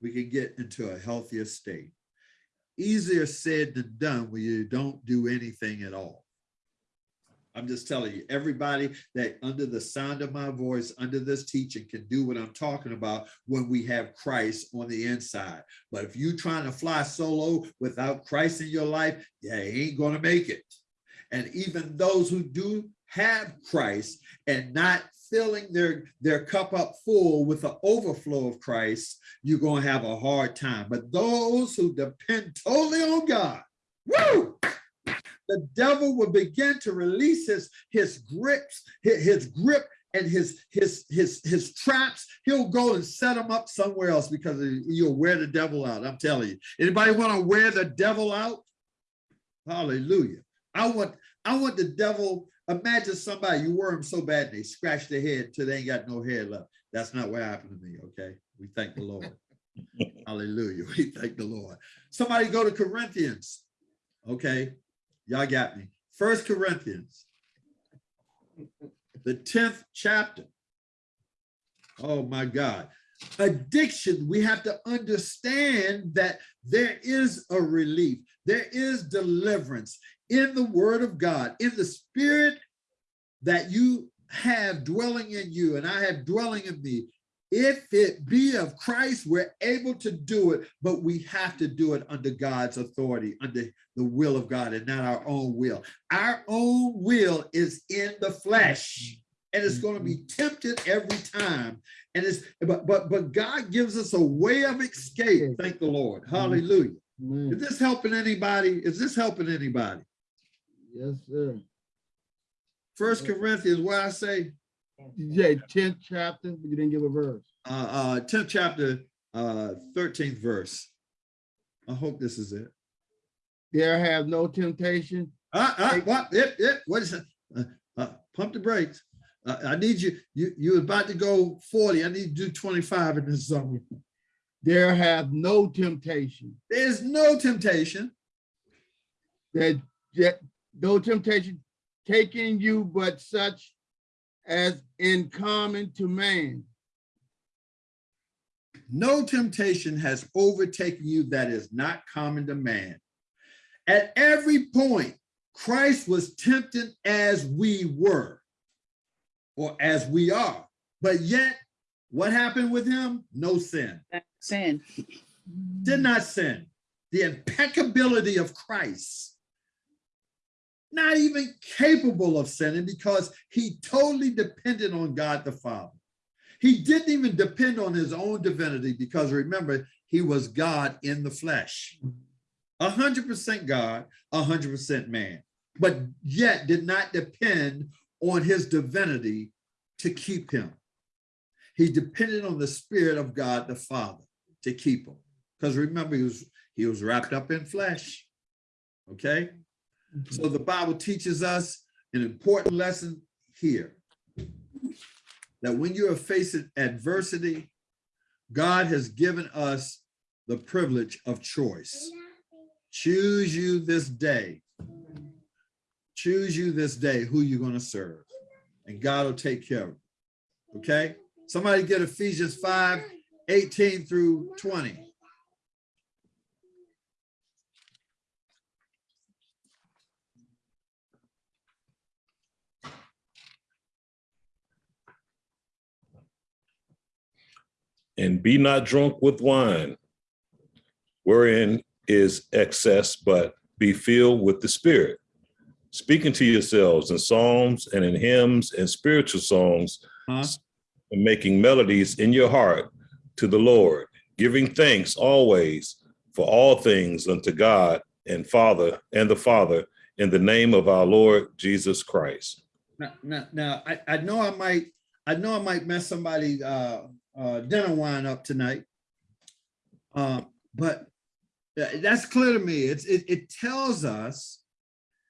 we can get into a healthier state. Easier said than done when you don't do anything at all. I'm just telling you, everybody that under the sound of my voice, under this teaching can do what I'm talking about when we have Christ on the inside. But if you're trying to fly solo without Christ in your life, yeah, you ain't gonna make it. And even those who do have Christ and not filling their, their cup up full with the overflow of Christ, you're gonna have a hard time. But those who depend totally on God, woo! The devil will begin to release his, his grips, his, his grip and his, his, his, his traps. He'll go and set them up somewhere else because you'll wear the devil out. I'm telling you. Anybody want to wear the devil out? Hallelujah. I want, I want the devil, imagine somebody, you wear them so bad, they scratch their head till they ain't got no hair left. That's not what happened to me, okay? We thank the Lord. Hallelujah. We thank the Lord. Somebody go to Corinthians, okay? Y'all got me. First Corinthians, the 10th chapter. Oh my God. Addiction, we have to understand that there is a relief. There is deliverance in the word of God, in the spirit that you have dwelling in you and I have dwelling in me. If it be of Christ, we're able to do it, but we have to do it under God's authority, under the will of God and not our own will. Our own will is in the flesh and it's going to be mm-hmm. tempted every time. And it's, but, but, but God gives us a way of escape. Thank the Lord. Mm-hmm. Hallelujah. Amen. Is this helping anybody? Is this helping anybody? Yes, sir. First Corinthians, where I say, You said tenth chapter, but you didn't give a verse. uh, uh, 10th chapter, uh, 13th verse. I hope this is it. There have no temptation. Uh, uh, what, it, it, what is it? Uh, uh, pump the brakes. Uh, I need you, you, you're about to go 40. I need to do 25 in this zone. There have no temptation. There's no temptation. That, that no temptation taking you but such as in common to man. No temptation has overtaken you that is not common to man. At every point, Christ was tempted as we were, or as we are. But yet, what happened with him? No sin. Sin. Did not sin. The impeccability of Christ. Not even capable of sinning because he totally depended on God the Father. He didn't even depend on his own divinity because remember, he was God in the flesh. 100% God, 100% man. but yet did not depend on his divinity to keep him. He depended on the Spirit of God the Father to keep him. Because remember, he was he was wrapped up in flesh. Okay. So the Bible teaches us an important lesson here. That when you are facing adversity, God has given us the privilege of choice. Choose you this day. Choose you this day who you're going to serve. And God will take care of it. Okay? Somebody get Ephesians 5, 18 through 20. And be not drunk with wine, wherein is excess, but be filled with the Spirit, speaking to yourselves in psalms and in hymns and spiritual songs, Huh? and making melodies in your heart to the Lord, giving thanks always for all things unto God and Father and the Father in the name of our Lord Jesus Christ. Now, now, now I, I know I might, I know I might mess somebody uh, uh, dinner wine up tonight. Uh, but that's clear to me. It's, it, it tells us,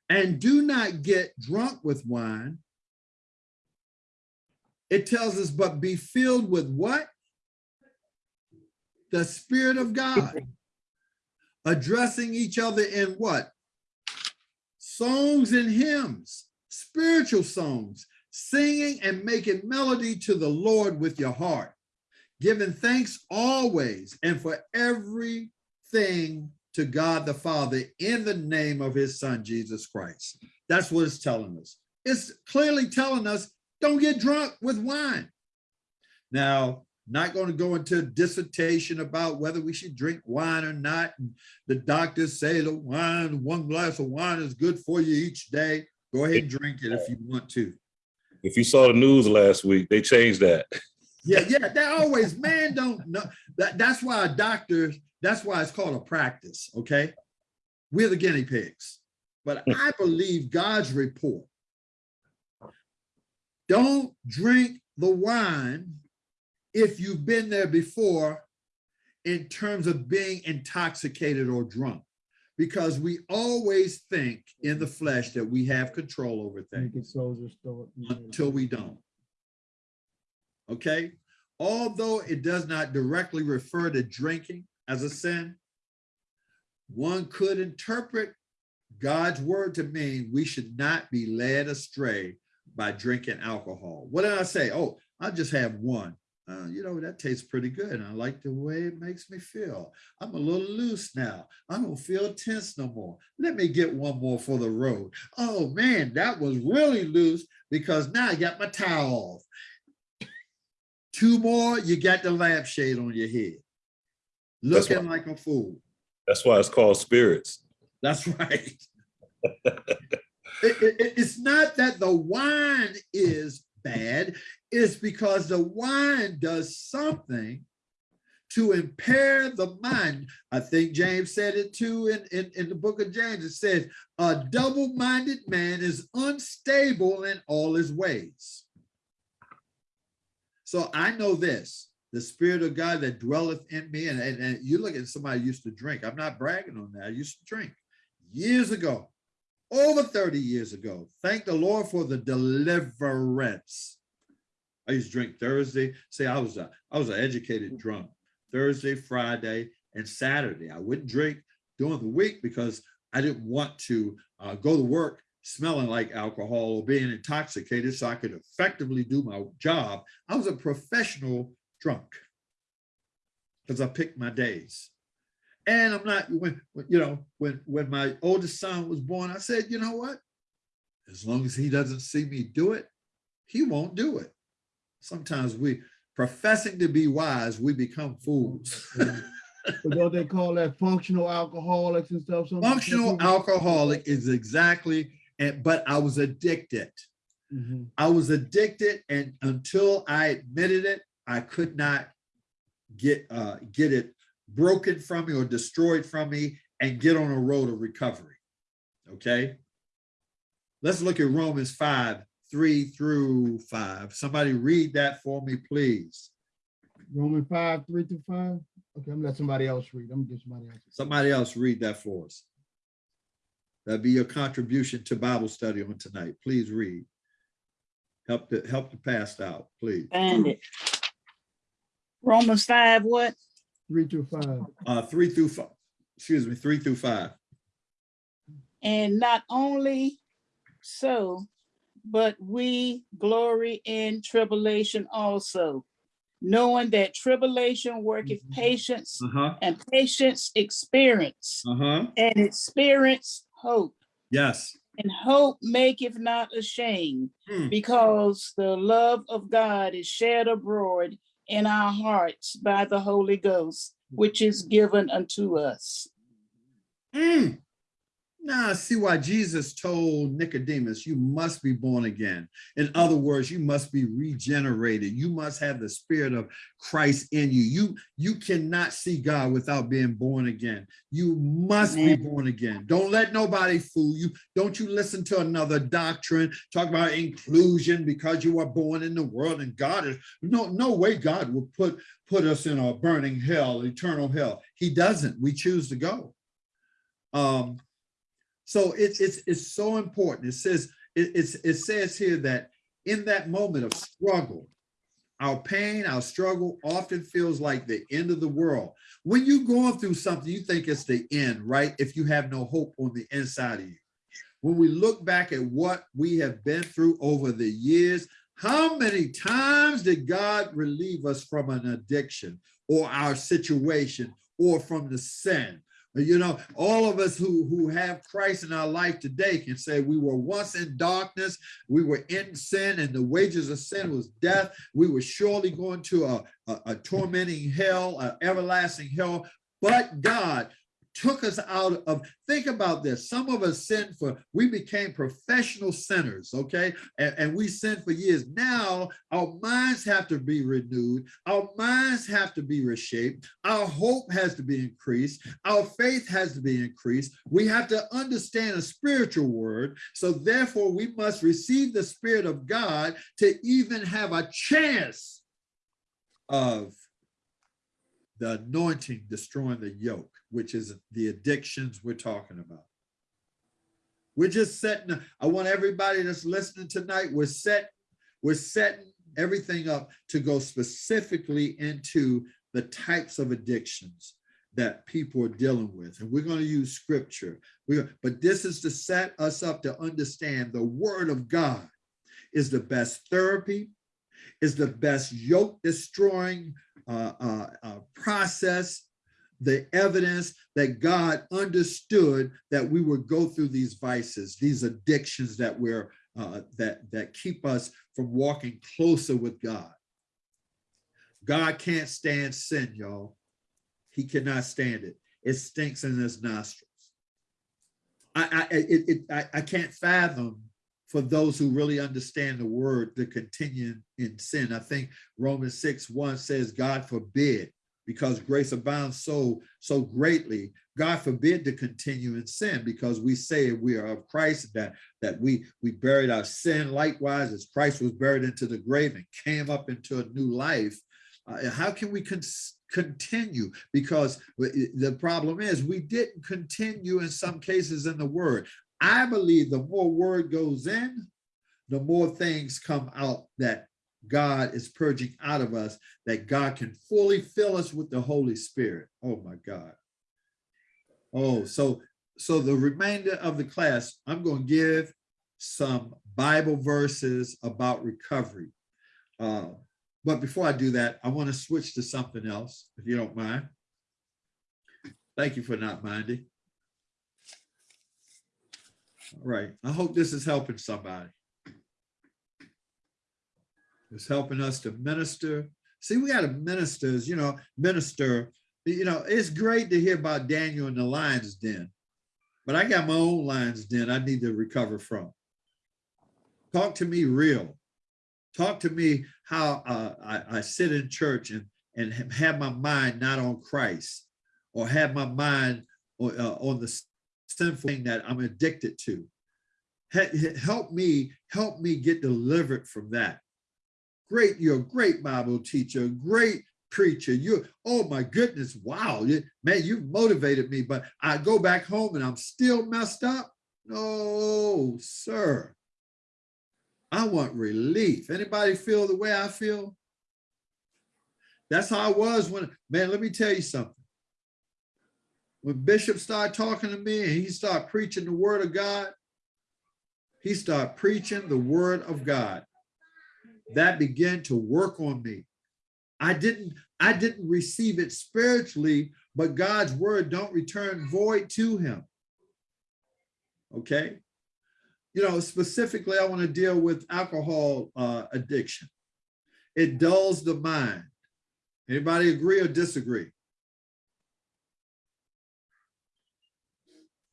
and do not get drunk with wine. It tells us, but be filled with what? The Spirit of God. Addressing each other in what? Songs and hymns, spiritual songs, singing and making melody to the Lord with your heart, giving thanks always and for everything to God the Father in the name of his son, Jesus Christ. That's what it's telling us. It's clearly telling us, don't get drunk with wine. Now, not going to go into dissertation about whether we should drink wine or not. And the doctors say the wine, one glass of wine is good for you each day. Go ahead and drink it if you want to. If you saw the news last week, they changed that. Yeah, yeah, that always, man, don't know. That, that's why a doctor, that's why it's called a practice, okay? We're the guinea pigs. But hmm. I believe God's report. Don't drink the wine if you've been there before in terms of being intoxicated or drunk. Because we always think in the flesh that we have control over things Make it soldier store. until we don't. Okay, although it does not directly refer to drinking as a sin, one could interpret God's word to mean we should not be led astray by drinking alcohol. What did I say? Oh, I'll just have one. Uh, you know, that tastes pretty good. I like the way it makes me feel. I'm a little loose now. I don't feel tense no more. Let me get one more for the road. Oh man, that was really loose because now I got my towel off. Two more, you got the lampshade on your head. Looking like a fool. That's why it's called spirits. That's right. It- it- it's not that the wine is bad, it's because the wine does something to impair the mind. I think James said it too in, in, in the book of James. It says, a double-minded man is unstable in all his ways. So I know this, the spirit of God that dwelleth in me, and, and, and you look at somebody used to drink. I'm not bragging on that. I used to drink years ago, over 30 years ago. Thank the Lord for the deliverance. I used to drink Thursday. Say I was a I was an educated drunk. Thursday, Friday, and Saturday. I wouldn't drink during the week because I didn't want to uh, go to work smelling like alcohol or being intoxicated so I could effectively do my job. I was a professional drunk because I picked my days. And I'm not when you know when when my oldest son was born, I said, you know what? As long as he doesn't see me do it, he won't do it. Sometimes we professing to be wise, we become fools. But don't they call that functional alcoholics and stuff? Functional alcoholic is exactly, and but I was addicted. Mhm. I was addicted, and until I admitted it, I could not get uh, get it broken from me or destroyed from me and get on a road of recovery. Okay. let's look at Romans 5, 3 through 5. Somebody read that for me, please. Romans five, three through five. Okay, I'm gonna let somebody else read. I'm gonna get somebody else. Somebody else read that for us. That'd be your contribution to Bible study on tonight. Please read. Help the help the passed out, please. Find it. Romans five, what? Three through five. Uh, three through five, excuse me, three through five. And not only so, but we glory in tribulation also, knowing that tribulation worketh Mhm. patience, Uh-huh, and patience experience, uh-huh. and experience hope. Yes. And hope maketh not ashamed, Hmm. because the love of God is shed abroad in our hearts by the Holy Ghost, which is given unto us. Mm. Now I see why Jesus told Nicodemus, you must be born again. In other words, you must be regenerated. You must have the spirit of Christ in you. You, you cannot see God without being born again. You must be born again. Don't let nobody fool you. Don't you listen to another doctrine, talk about inclusion because you were born in the world and God is, no, no way God will put, put us in a burning hell, eternal hell. He doesn't. We choose to go. Um, so it's it's it's so important. It says it, it's it says here that in that moment of struggle, our pain, our struggle often feels like the end of the world. When you're going through something, you think it's the end, right? If you have no hope on the inside of you. When we look back at what we have been through over the years, how many times did God relieve us from an addiction or our situation or from the sin? You know, all of us who, who have Christ in our life today can say we were once in darkness, we were in sin, and the wages of sin was death. We were surely going to a, a, a tormenting hell, an everlasting hell. But God took us out of, think about this. Some of us sinned for, we became professional sinners, okay? And, and we sinned for years. Now our minds have to be renewed. Our minds have to be reshaped. Our hope has to be increased. Our faith has to be increased. We have to understand a spiritual word. So therefore we must receive the spirit of God to even have a chance of the anointing destroying the yoke, which is the addictions we're talking about. We're just setting, I want everybody that's listening tonight, we're set, we're setting everything up to go specifically into the types of addictions that people are dealing with. And we're going to use scripture. We, but this is to set us up to understand the word of God is the best therapy, is the best yoke destroying Uh, uh, uh, process, the evidence that God understood that we would go through these vices, these addictions that we're uh, that that keep us from walking closer with God. God can't stand sin, y'all. He cannot stand it. It stinks in his nostrils. I I it, it I, I can't fathom for those who really understand the word to continue in sin. I think Romans 6 1 says, God forbid, because grace abounds so so greatly. God forbid to continue in sin because we say we are of Christ, that, that we, we buried our sin likewise as Christ was buried into the grave and came up into a new life. Uh, how can we con continue? Because the problem is we didn't continue in some cases in the word. I believe the more word goes in, the more things come out that God is purging out of us, that God can fully fill us with the Holy Spirit. Oh my God. Oh, so so the remainder of the class, I'm going to give some Bible verses about recovery. Uh, but before I do that, I want to switch to something else, if you don't mind. Thank you for not minding. Right, I hope this is helping somebody. It's helping us to minister. See, we got to ministers, you know, minister. You know, it's great to hear about Daniel in the lion's den, but I got my own lion's den I need to recover from. Talk to me real. Talk to me how uh, I, I sit in church and, and have my mind not on Christ or have my mind on, uh, on the sinful thing that I'm addicted to. he- he- help me, help me get delivered from that. Great, you're a great Bible teacher, great preacher. You, oh my goodness, wow, man, you motivated me. But I go back home and I'm still messed up. No, sir. I want relief. Anybody feel the way I feel? That's how I was when, man, let me tell you something. When Bishop started talking to me and he started preaching the word of God, he started preaching the word of God. That began to work on me. I didn't, I didn't receive it spiritually, but God's word don't return void to him. Okay. You know, specifically, I want to deal with alcohol uh, addiction. It dulls the mind. Anybody agree or disagree?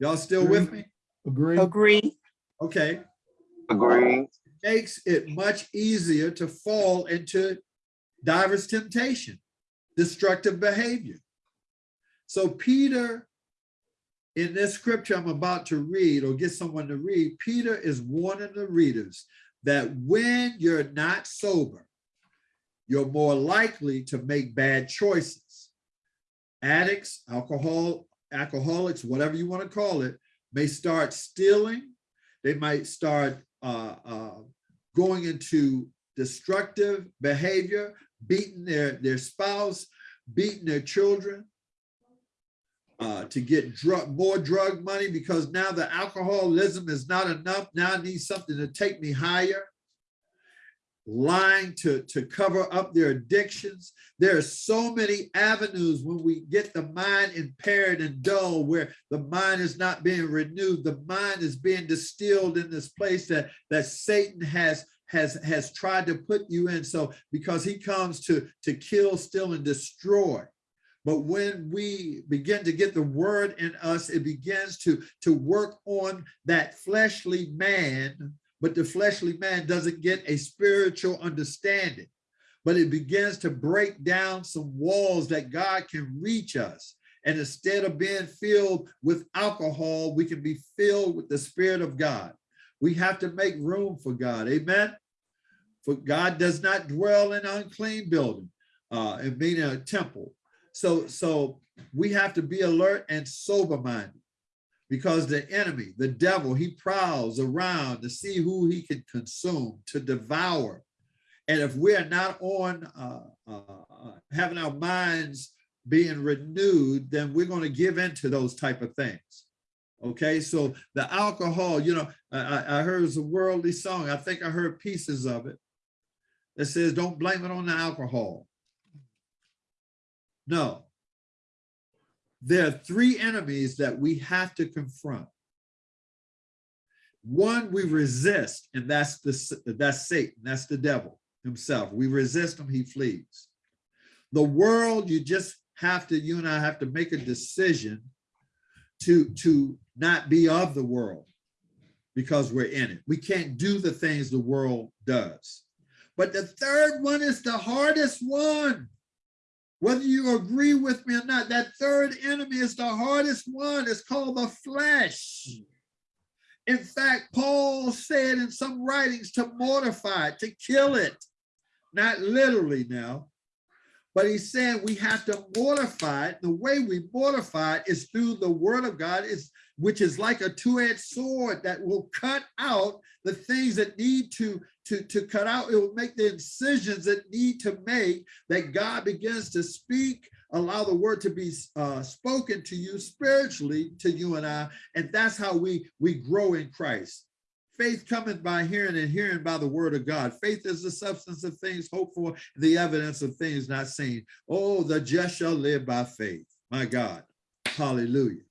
Y'all still with me? Agree? Agree. Okay. Agree. Makes it much easier to fall into diverse temptation, destructive behavior. So Peter, in this scripture I'm about to read or get someone to read, Peter is warning the readers that when you're not sober, you're more likely to make bad choices. Addicts, alcohol, alcoholics, whatever you want to call it, may start stealing. They might start uh, uh, going into destructive behavior, beating their, their spouse, beating their children uh, to get drug, more drug money because now the alcoholism is not enough. Now I need something to take me higher lying to, to cover up their addictions. There are so many avenues when we get the mind impaired and dull, where the mind is not being renewed. The mind is being distilled in this place that, that Satan has has has tried to put you in. So because he comes to, to kill, steal, and destroy. But when we begin to get the word in us, it begins to, to work on that fleshly man but the fleshly man doesn't get a spiritual understanding. But it begins to break down some walls that God can reach us. And instead of being filled with alcohol, we can be filled with the Spirit of God. We have to make room for God. Amen. For God does not dwell in unclean building, uh, and being a temple. So, so we have to be alert and sober-minded because the enemy, the devil, he prowls around to see who he can consume, to devour. And if we're not on uh, uh, having our minds being renewed, then we're going to give into those type of things. Okay, so the alcohol, you know, I, I heard it was a worldly song. I think I heard pieces of it that says, don't blame it on the alcohol. No, there are three enemies that we have to confront. One we resist, and that's the that's Satan, that's the devil himself. We resist him, he flees. The world, you just have to, you and I have to make a decision to, to not be of the world because we're in it. We can't do the things the world does. But the third one is the hardest one. Whether you agree with me or not, that third enemy is the hardest one. It's called the flesh. In fact, Paul said in some writings to mortify it, to kill it. Not literally now, but he's saying we have to mortify it. The way we mortify it is through the word of God, is which is like a two-edged sword that will cut out the things that need to, to, to cut out. It will make the incisions that need to make that God begins to speak, allow the word to be uh, spoken to you spiritually, to you and I. And that's how we, we grow in Christ. Faith cometh by hearing and hearing by the word of God. Faith is the substance of things hoped for, the evidence of things not seen. Oh, the just shall live by faith. My God. Hallelujah.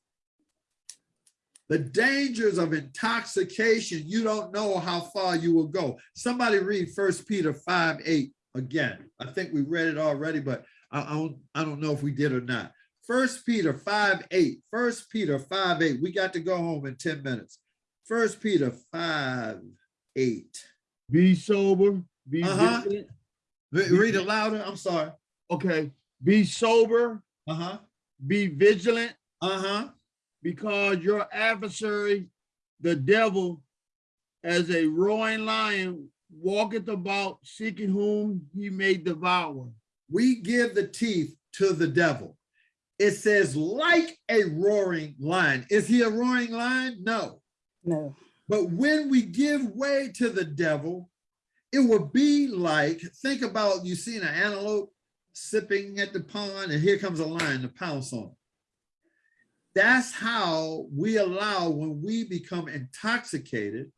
The dangers of intoxication, you don't know how far you will go. Somebody read First Peter 5, 8 again. I think we read it already, but I, I, don't, I don't know if we did or not. First Peter 5, 8. First Peter 5, 8. We got to go home in 10 minutes. First Peter 5, 8. Be sober, be Uh-huh. vigilant. Re- Read it louder. I'm sorry. Okay, be sober, Uh-huh. be vigilant, Uh-huh. Because your adversary, the devil, as a roaring lion walketh about seeking whom he may devour. We give the teeth to the devil. It says like a roaring lion. Is he a roaring lion? No. No. But when we give way to the devil, it will be like, think about you seen an antelope sipping at the pond and here comes a lion to pounce on. That's how we allow when we become intoxicated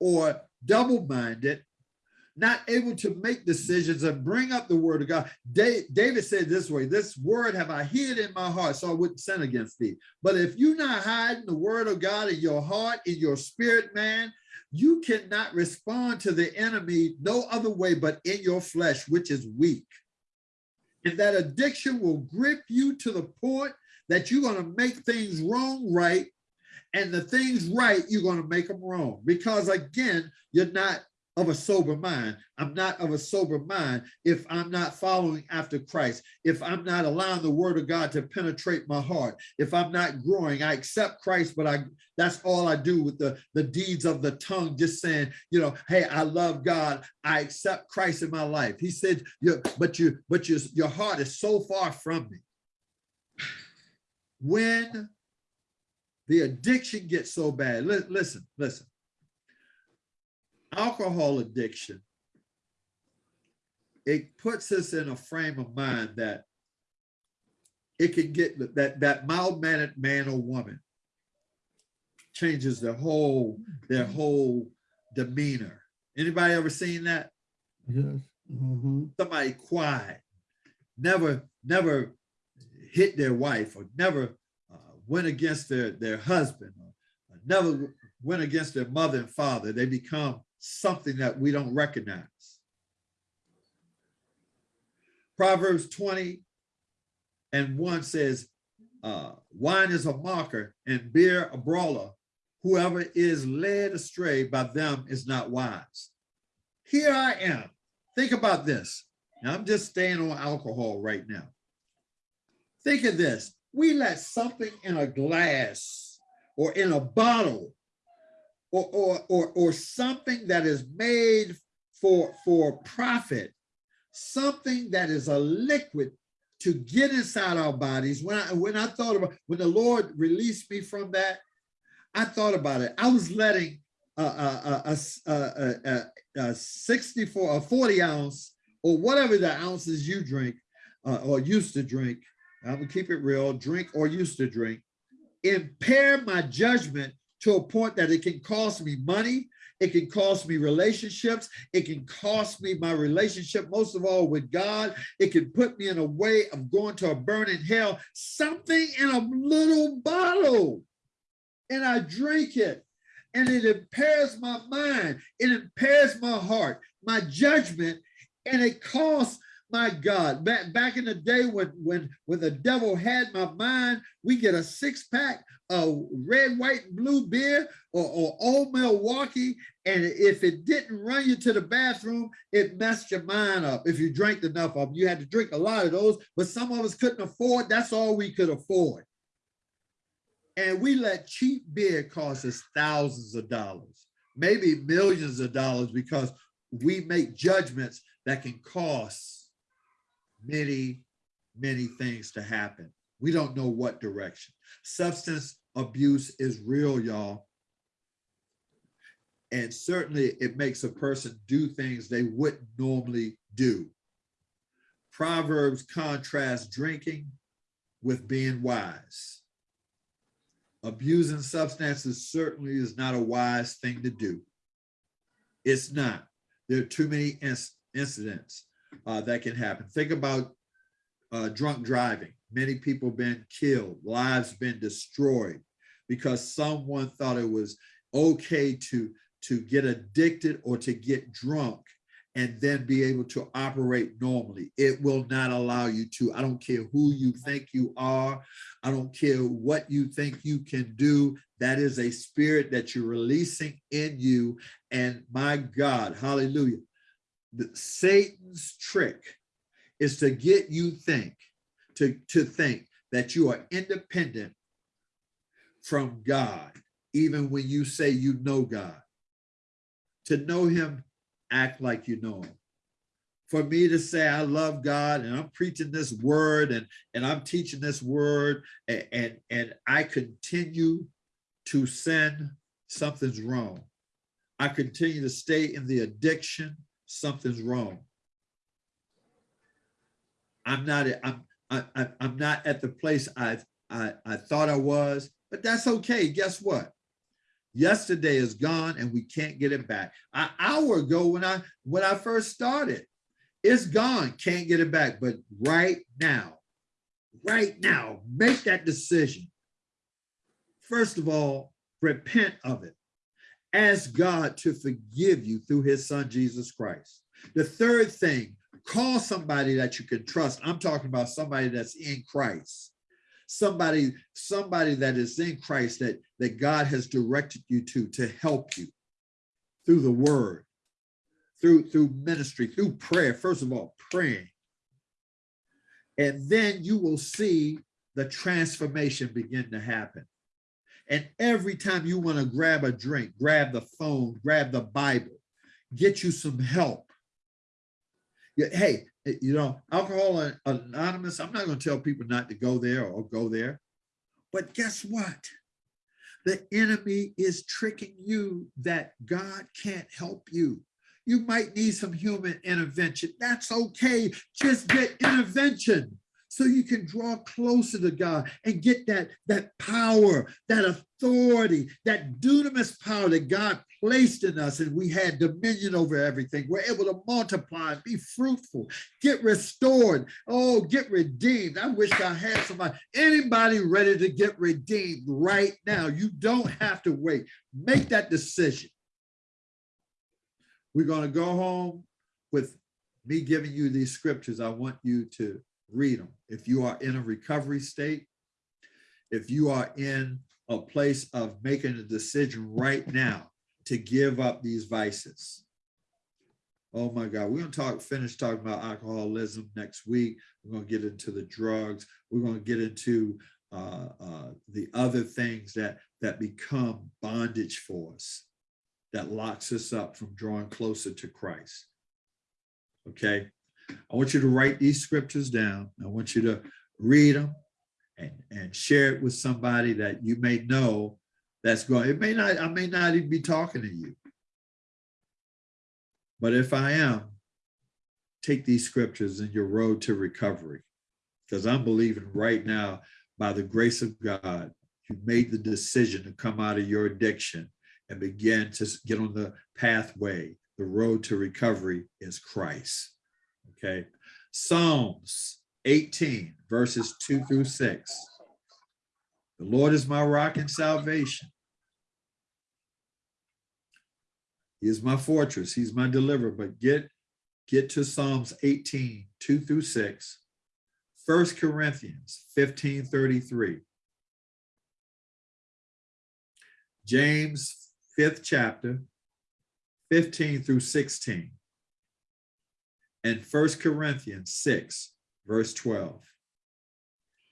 or double-minded, not able to make decisions and bring up the word of God. David said this way, this word have I hid in my heart so I wouldn't sin against thee. But if you're not hiding the word of God in your heart, in your spirit, man, you cannot respond to the enemy no other way but in your flesh, which is weak. And that addiction will grip you to the point that you're going to make things wrong right. And the things right, you're going to make them wrong. Because again, you're not of a sober mind. I'm not of a sober mind if I'm not following after Christ, if I'm not allowing the word of God to penetrate my heart, if I'm not growing, I accept Christ, but I that's all I do with the, the deeds of the tongue, just saying, you know, hey, I love God, I accept Christ in my life. He said, you but you, but your, your heart is so far from me. When the addiction gets so bad, li- listen, listen alcohol addiction, it puts us in a frame of mind that it can get that that mild-mannered man or woman changes their whole their whole demeanor. Anybody ever seen that? Yes. Mhm. Somebody quiet, never never hit their wife or never uh, went against their their husband or never went against their mother and father. They become something that we don't recognize. Proverbs 20 and 1 says, uh, wine is a mocker and beer a brawler. Whoever is led astray by them is not wise. Here I am. Think about this. Now, I'm just staying on alcohol right now. Think of this. We let something in a glass or in a bottle or, or, or, or something that is made for, for profit, something that is a liquid to get inside our bodies. When I, when I thought about, when the Lord released me from that, I thought about it. I was letting a, a, a, a, a, a 64, a 40 ounce, or whatever the ounces you drink uh, or used to drink, Uh, I'm gonna keep it real, drink or used to drink, impair my judgment to a point that it can cost me money, it can cost me relationships, it can cost me my relationship, most of all with God. It can put me in a way of going to a burning hell, something in a little bottle. And I drink it. And it impairs my mind, it impairs my heart, my judgment, and it costs my God, back back in the day when when when the devil had my mind, we get a six pack of red, white, and blue beer or, or old Milwaukee, and if it didn't run you to the bathroom, it messed your mind up. If you drank enough of them, you had to drink a lot of those, but some of us couldn't afford. That's all we could afford. And we let cheap beer cost us thousands of dollars, maybe millions of dollars, because we make judgments that can cost many, many things to happen. We don't know what direction. Substance abuse is real, y'all. And certainly it makes a person do things they wouldn't normally do. Proverbs contrast drinking with being wise. Abusing substances certainly is not a wise thing to do. It's not. There are too many inc incidents uh, that can happen. Think about uh, drunk driving. Many people been killed, lives been destroyed because someone thought it was okay to, to get addicted or to get drunk and then be able to operate normally. It will not allow you to. I don't care who you think you are. I don't care what you think you can do. That is a spirit that you're releasing in you. And my God, hallelujah Satan's trick is to get you think, to, to think that you are independent from God, even when you say you know God. To know him, act like you know him. For me to say I love God and I'm preaching this word and, and I'm teaching this word and, and, and I continue to sin, something's wrong. I continue to stay in the addiction, something's wrong. I'm not, I'm, I, I, I'm not at the place I, I, I thought I was, but that's okay. Guess what? Yesterday is gone and we can't get it back. An hour ago when I, when I first started, it's gone, can't get it back. But right now, right now, make that decision. First of all, repent of it. Ask God to forgive you through his son, Jesus Christ. The third thing, call somebody that you can trust. I'm talking about somebody that's in Christ. Somebody, somebody that is in Christ that, that God has directed you to, to help you through the word, through, through ministry, through prayer. First of all, praying. And then you will see the transformation begin to happen. And every time you want to grab a drink, grab the phone, grab the Bible, get you some help. Hey, you know, Alcohol Anonymous, I'm not going to tell people not to go there or go there. But guess what? The enemy is tricking you that God can't help you. You might need some human intervention. That's okay. Just get intervention so you can draw closer to God and get that, that power, that authority, that dunamis power that God placed in us and we had dominion over everything. We're able to multiply and be fruitful, get restored, oh, get redeemed. I wish I had somebody, anybody ready to get redeemed right now. You don't have to wait. Make that decision. We're going to go home with me giving you these scriptures. I want you to read them. If you are in a recovery state, if you are in a place of making a decision right now to give up these vices. Oh my God, we're gonna talk, finish talking about alcoholism next week. We're gonna get into the drugs. We're gonna get into uh, uh, the other things that, that become bondage for us, that locks us up from drawing closer to Christ. Okay, I want you to write these scriptures down. I want you to read them and, and share it with somebody that you may know that's going, it may not, I may not even be talking to you. But if I am, take these scriptures in your road to recovery. Because I'm believing right now, by the grace of God, you made the decision to come out of your addiction and begin to get on the pathway. The road to recovery is Christ. Okay. Psalms 18, verses 2 through 6. The Lord is my rock and salvation. He is my fortress. He's my deliverer. But get, get to Psalms 18, 2 through 6. 1 Corinthians 15, 33. James 5th chapter, 15 through 16 and First Corinthians 6, verse 12.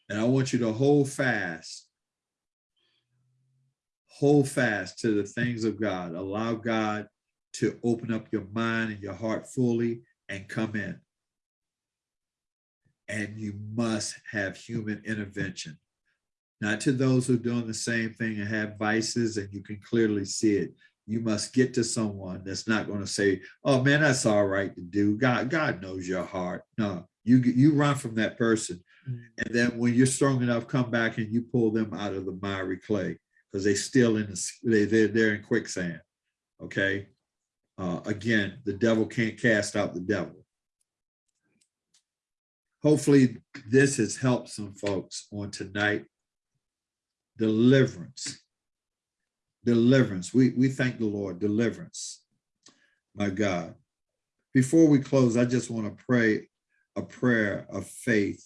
And I want you to hold fast, hold fast to the things of God. Allow God to open up your mind and your heart fully and come in. And you must have human intervention. Not to those who are doing the same thing and have vices and you can clearly see it you must get to someone that's not going to say, oh man, that's all right to do. God, God knows your heart. No, you, you run from that person. Mm. And then when you're strong enough, come back and you pull them out of the miry clay because they still in the, they, they're, they're in quicksand. Okay. Uh, again, the devil can't cast out the devil. Hopefully this has helped some folks on tonight. Deliverance deliverance. We, we thank the Lord, deliverance, my God. Before we close, I just want to pray a prayer of faith,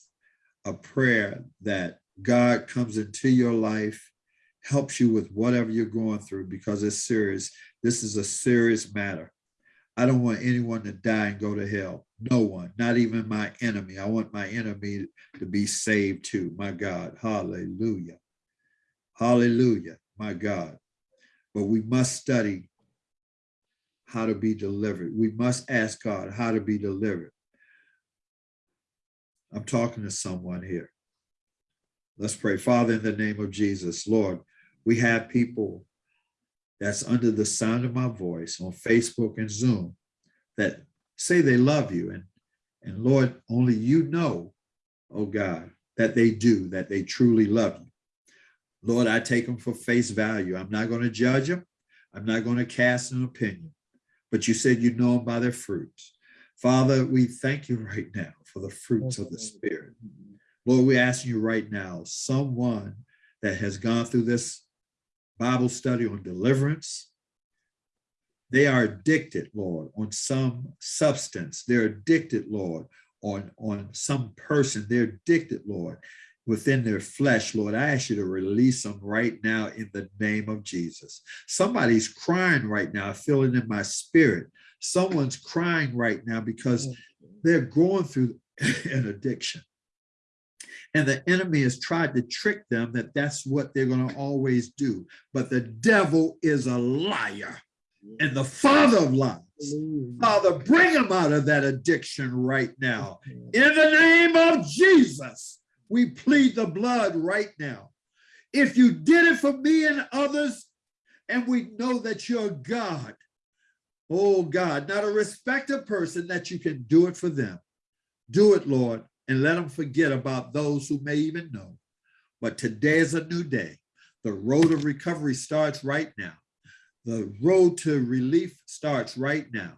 a prayer that God comes into your life, helps you with whatever you're going through because it's serious. This is a serious matter. I don't want anyone to die and go to hell. No one, not even my enemy. I want my enemy to be saved too. My God, hallelujah. Hallelujah, my God but we must study how to be delivered. We must ask God how to be delivered. I'm talking to someone here. Let's pray. Father, in the name of Jesus, Lord, we have people that's under the sound of my voice on Facebook and Zoom that say they love you. And, and Lord, only you know, oh God, that they do, that they truly love you. Lord, I take them for face value. I'm not going to judge them. I'm not going to cast an opinion. But you said you know them by their fruits. Father, we thank you right now for the fruits of the Spirit. Lord, we ask you right now, someone that has gone through this Bible study on deliverance, they are addicted, Lord, on some substance. They're addicted, Lord, on, on some person. They're addicted, Lord, within their flesh, Lord. I ask you to release them right now in the name of Jesus. Somebody's crying right now, I feel it in my spirit. Someone's crying right now because they're going through an addiction. And the enemy has tried to trick them that that's what they're going to always do. But the devil is a liar and the father of lies. Father, bring them out of that addiction right now. In the name of Jesus, we plead the blood right now. If you did it for me and others, and we know that you're God, oh God, not a respected person, that you can do it for them. Do it, Lord, and let them forget about those who may even know. But today is a new day. The road of recovery starts right now. The road to relief starts right now.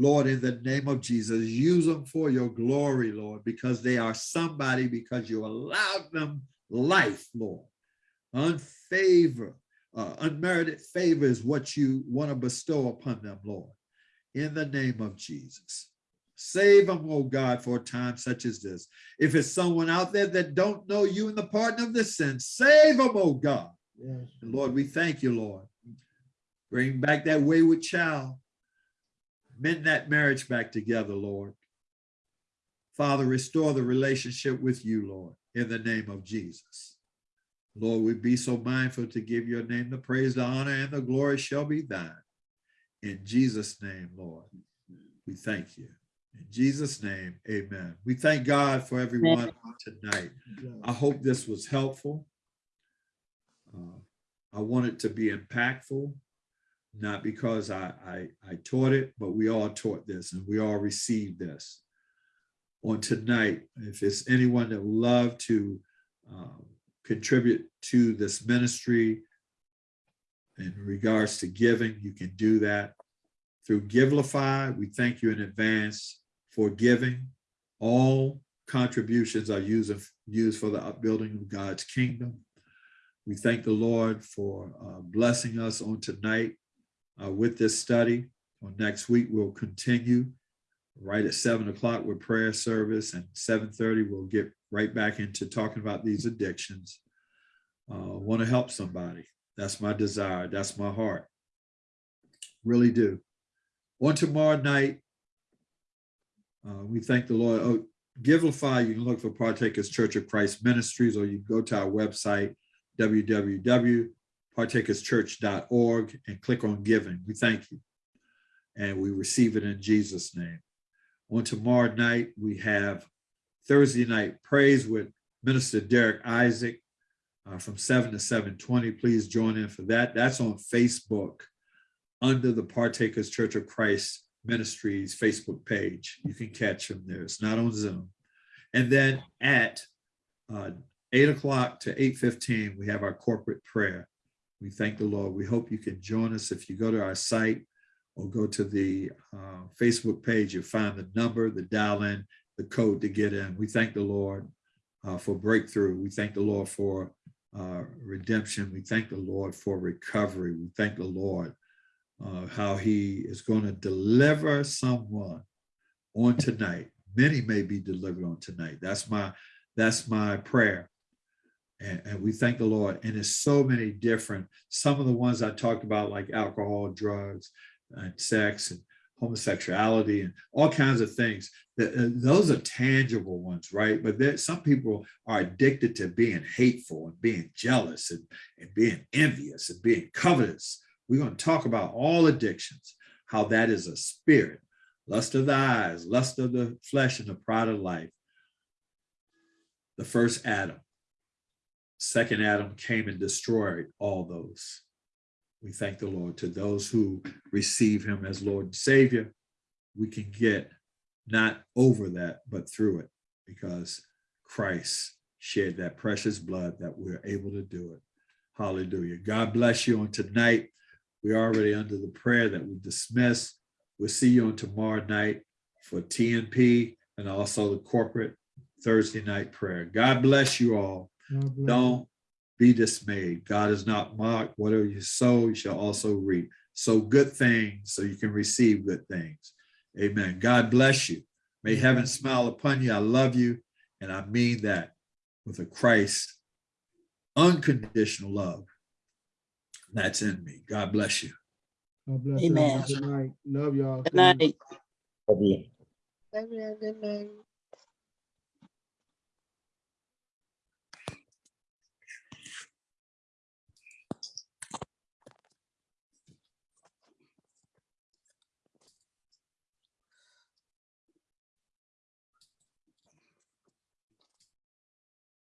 Lord, in the name of Jesus, use them for your glory, Lord, because they are somebody, because you allowed them life, Lord. Unfavor, uh, unmerited favor is what you want to bestow upon them, Lord. In the name of Jesus. Save them, oh God, for a time such as this. If it's someone out there that don't know you in the pardon of the sin, save them, oh God. Yes. And Lord, we thank you, Lord. Bring back that wayward child. Mend that marriage back together, Lord. Father, restore the relationship with you, Lord, in the name of Jesus. Lord, we be so mindful to give your name the praise, the honor, and the glory shall be thine. In Jesus' name, Lord, we thank you. In Jesus' name, amen. We thank God for everyone tonight. I hope this was helpful. Uh, I want it to be impactful, not because I, I, I taught it, but we all taught this and we all received this. On tonight, if it's anyone that would love to um, contribute to this ministry in regards to giving, you can do that through Givelify. We thank you in advance for giving. All contributions are used, used for the upbuilding of God's kingdom. We thank the Lord for uh, blessing us on tonight uh, with this study. On next week, we'll continue right at seven o'clock with prayer service and 7.30, we'll get right back into talking about these addictions. Uh, want to help somebody. That's my desire. That's my heart. Really do. On tomorrow night, uh, we thank the Lord. Oh, Givelify, you can look for Partakers Church of Christ Ministries, or you go to our website, www.partakerschurch.org, and click on giving. We thank you. And we receive it in Jesus' name. On tomorrow night, we have Thursday night praise with Minister Derek Isaac uh, from 7 to 7.20. Please join in for that. That's on Facebook under the Partakers Church of Christ Ministries Facebook page. You can catch them there. It's not on Zoom. And then at uh, 8 o'clock to 8.15, we have our corporate prayer. We thank the Lord. We hope you can join us if you go to our site or go to the uh, Facebook page, you'll find the number, the dial in, the code to get in. We thank the Lord uh, for breakthrough. We thank the Lord for uh, redemption. We thank the Lord for recovery. We thank the Lord uh, how he is going to deliver someone on tonight. Many may be delivered on tonight. That's my that's my prayer. And, and we thank the Lord. And there's so many different, some of the ones I talked about, like alcohol, drugs, and sex, and homosexuality, and all kinds of things. Uh, those are tangible ones, right? But there, some people are addicted to being hateful and being jealous and, and being envious and being covetous. We're going to talk about all addictions. how that is a spirit. Lust of the eyes, lust of the flesh, and the pride of life. The first Adam. Second Adam came and destroyed all those. We thank the Lord. To those who receive him as Lord and Savior, we can get not over that, but through it, because Christ shed that precious blood that we're able to do it. Hallelujah. God bless you on tonight. We're already under the prayer that we dismiss. We'll see you on tomorrow night for TNP and also the corporate Thursday night prayer. God bless you all. God bless. Don't be dismayed. God is not mocked. Whatever you sow, you shall also reap. Sow good things so you can receive good things. Amen. God bless you. May heaven smile upon you. I love you. And I mean that with a Christ unconditional love that's in me. God bless you. God bless. Amen. everyone. Good night. Love y'all. Good night. Love you. Good night.